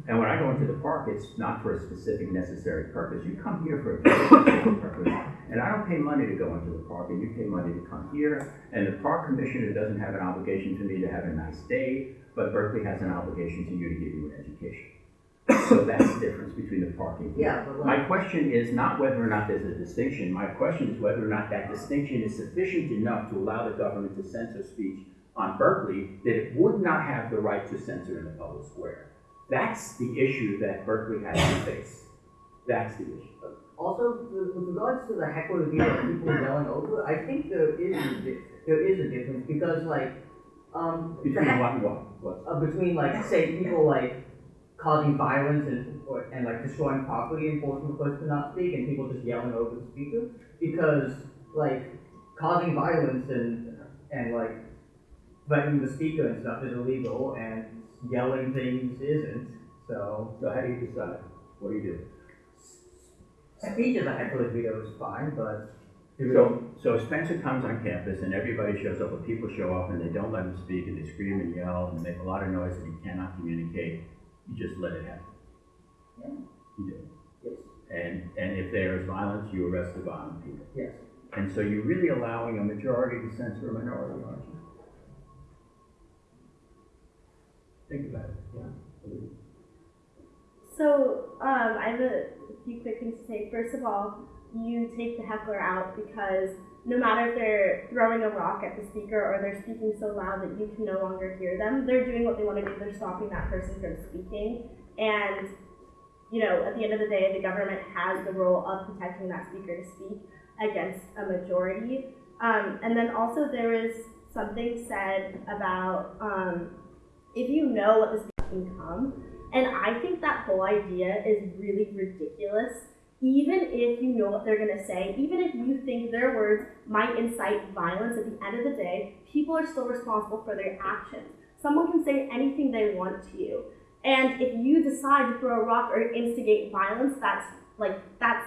And when I go into the park, it's not for a specific necessary purpose. You come here for a specific purpose. And I don't pay money to go into the park, and you pay money to come here. And the park commissioner doesn't have an obligation to me to have a nice day, but Berkeley has an obligation to you to give you an education. So that's the difference between the parking. Yeah, but My question is not whether or not there's a distinction, my question is whether or not that distinction is sufficient enough to allow the government to censor speech on Berkeley, that it would not have the right to censor in the public square. That's the issue that Berkeley has to face. That's the issue. also with regards to the heckler of people yelling over, I think there is a, there is a difference because like um Between what and what? What? uh, between like say people like causing violence and or, and like destroying property and forcing the person to not speak and people just yelling over the speaker because like causing violence and and like threatening the speaker and stuff is illegal and yelling things isn't so So how do you decide? What do you do? speech as a heckler's veto is fine but So, so Spencer comes on campus and everybody shows up, but people show up and they don't let him speak and they scream and yell and make a lot of noise and he cannot communicate. You just let it happen. Yeah. You do. yes And, and if there is violence, you arrest the violent people. yes And so you're really allowing a majority to censor a minority, aren't you? Think about it, yeah. So, um, I have a few quick things to say. First of all, you take the heckler out because no matter if they're throwing a rock at the speaker or they're speaking so loud that you can no longer hear them, they're doing what they want to do. They're stopping that person from speaking. And, you know, at the end of the day, the government has the role of protecting that speaker to speak against a majority. Um, and then also there is something said about um, if you know what the speaker can come, and I think that whole idea is really ridiculous. Even if you know what they're going to say, even if you think their words might incite violence, at the end of the day, people are still responsible for their actions. Someone can say anything they want to you. And if you decide to throw a rock or instigate violence, that's like, that's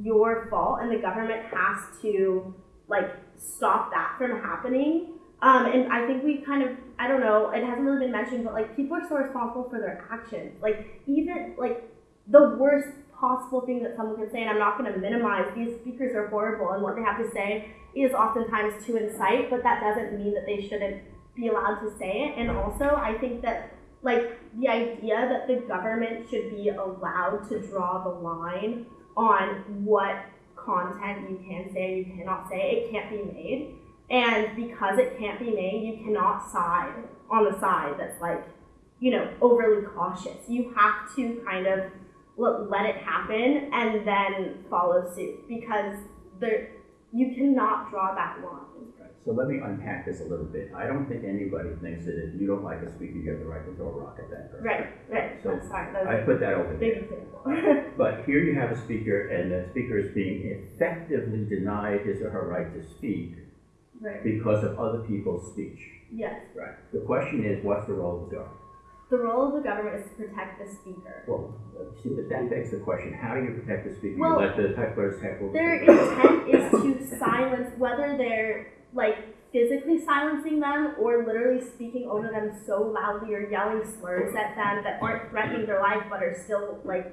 your fault, and the government has to, like, stop that from happening. Um, and I think we kind of, I don't know, it hasn't really been mentioned, but like people are still responsible for their actions. Like even like the worst possible thing that someone can say, and I'm not going to minimize, these speakers are horrible, and what they have to say is oftentimes to incite, but that doesn't mean that they shouldn't be allowed to say it. And also, I think that like the idea that the government should be allowed to draw the line on what content you can say you cannot say, it can't be made. And because it can't be made, you cannot side on the side that's like, you know, overly cautious. You have to kind of let, let it happen and then follow suit because there, you cannot draw that line. Right, So let me unpack this a little bit. I don't think anybody thinks that if you don't like a speaker, you have the right to throw a rock at that person. Right, right. So, That's fine. That's I put that over there. [laughs] But here you have a speaker, and the speaker is being effectively denied his or her right to speak right. because of other people's speech. Yes. Right. The question is, what's the role of the government? The role of the government is to protect the speaker. Well, see, but that begs the question, how do you protect the speaker? Well, You let the hecklers heckle? the Their intent is to silence, whether they're like physically silencing them or literally speaking over them so loudly or yelling slurs at them that aren't threatening their life but are still like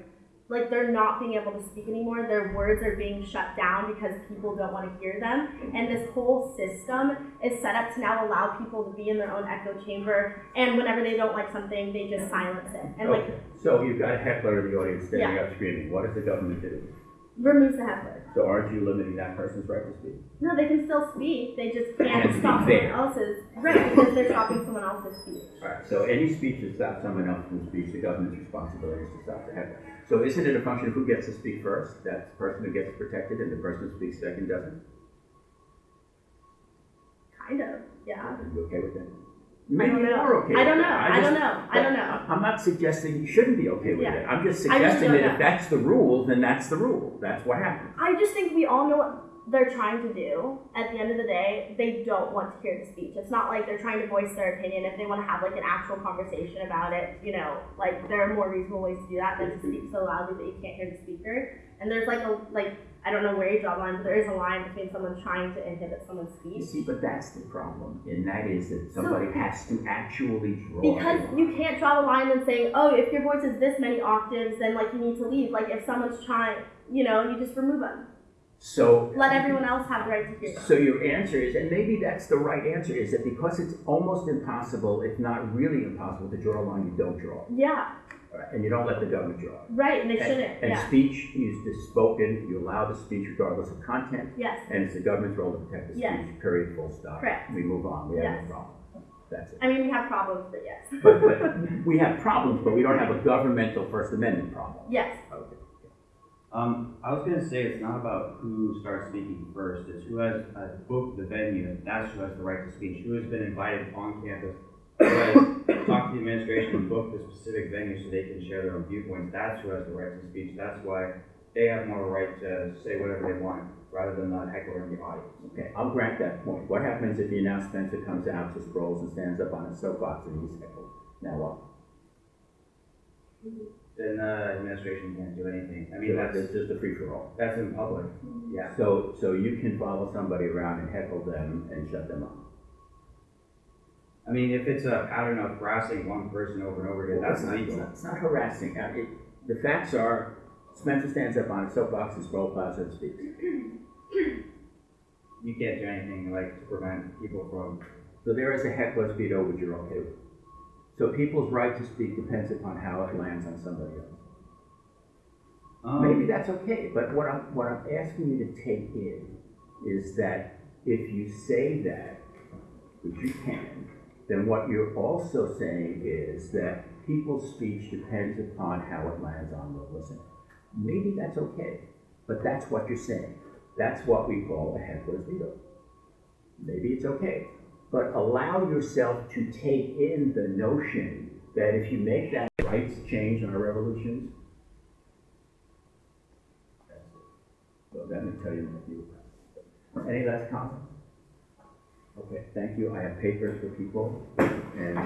like they're not being able to speak anymore. Their words are being shut down because people don't want to hear them. And this whole system is set up to now allow people to be in their own echo chamber. And whenever they don't like something, they just silence it. And like so you've got a heckler in the audience standing Yeah. up screaming, what does the government do? removes the heckler. So aren't you limiting that person's right to speak? No, they can still speak. They just Can't stop someone else's right because they're stopping someone else's speech. Alright, so any speech that stops someone else from speech, the government's responsibility is to stop the heckler. So isn't it a function of who gets to speak first? That the person who gets protected and the person who speaks second doesn't? Kind of, yeah. Are you okay with that? Maybe you are okay I don't know. that. I don't know. I don't know. I'm not suggesting you shouldn't be okay with Yeah. it. I'm just I just suggesting that know. if that's the rule, then that's the rule. That's what happens. I just think we all know what they're trying to do. At the end of the day, they don't want to hear the speech. It's not like they're trying to voice their opinion. If they want to have like an actual conversation about it, you know, like there are more reasonable ways to do that than to speak so loudly that you can't hear the speaker. And there's like a like I don't know where you draw the line, but there is a line between someone trying to inhibit someone's speech. You see, but that's the problem, and that is that somebody has to actually draw. Because you can't draw the line and saying, oh, if your voice is this many octaves, then like you need to leave. Like if someone's trying, you know, you just remove them. So. Let everyone else have the right to hear. So your answer is, and maybe that's the right answer, is that because it's almost impossible, if not really impossible, to draw a line, you don't draw. Yeah, right? And you don't let the government draw. it. right. And they And- shouldn't. And Yeah. speech is is spoken, you allow the speech regardless of content, Yes. and it's the government's role to protect the Yes. speech, period, full stop. Correct. We move on, we have no problem. That's it. I mean, we have problems, but yes. But, but [laughs] we have problems, but we don't have a governmental First Amendment problem. yes. Um, I was gonna say it's not about who starts speaking first, it's who has uh, booked the venue, that's who has the right to speak, who has been invited on campus, who has talked to the administration and booked the specific venue so they can share their own viewpoints, that's who has the right to speak, that's why they have more right to say whatever they want, rather than the heckler in the audience. Okay, I'll grant that point. What happens if the Spencer comes out, just rolls and stands up on a soapbox and he's heckled? Now what? Then the administration can't do anything, I mean, So that's, It's just a free-for-all. that's in public, yeah. So, so you can follow somebody around and heckle them and shut them up? I mean, if it's a pattern of harassing one person over and over again, that's not, legal. It's not harassing. Uh, it, the facts are, Spencer stands up on a soapbox and Sproul Plaza and speaks. You can't do anything like to prevent people from So there is a heckler's veto, which you're okay with. So people's right to speak depends upon how it lands on somebody else. Um, Maybe that's okay, but what I'm, what I'm asking you to take in is that if you say that, which you can, then what you're also saying is that people's speech depends upon how it lands on the listener. Maybe that's okay, but that's what you're saying. That's what we call a heckler's veto. Maybe it's okay, but allow yourself to take in the notion that if you make that rights change in our revolutions, that's it. So let me tell you my view. Any last comments? Okay, thank you. I have papers for people and.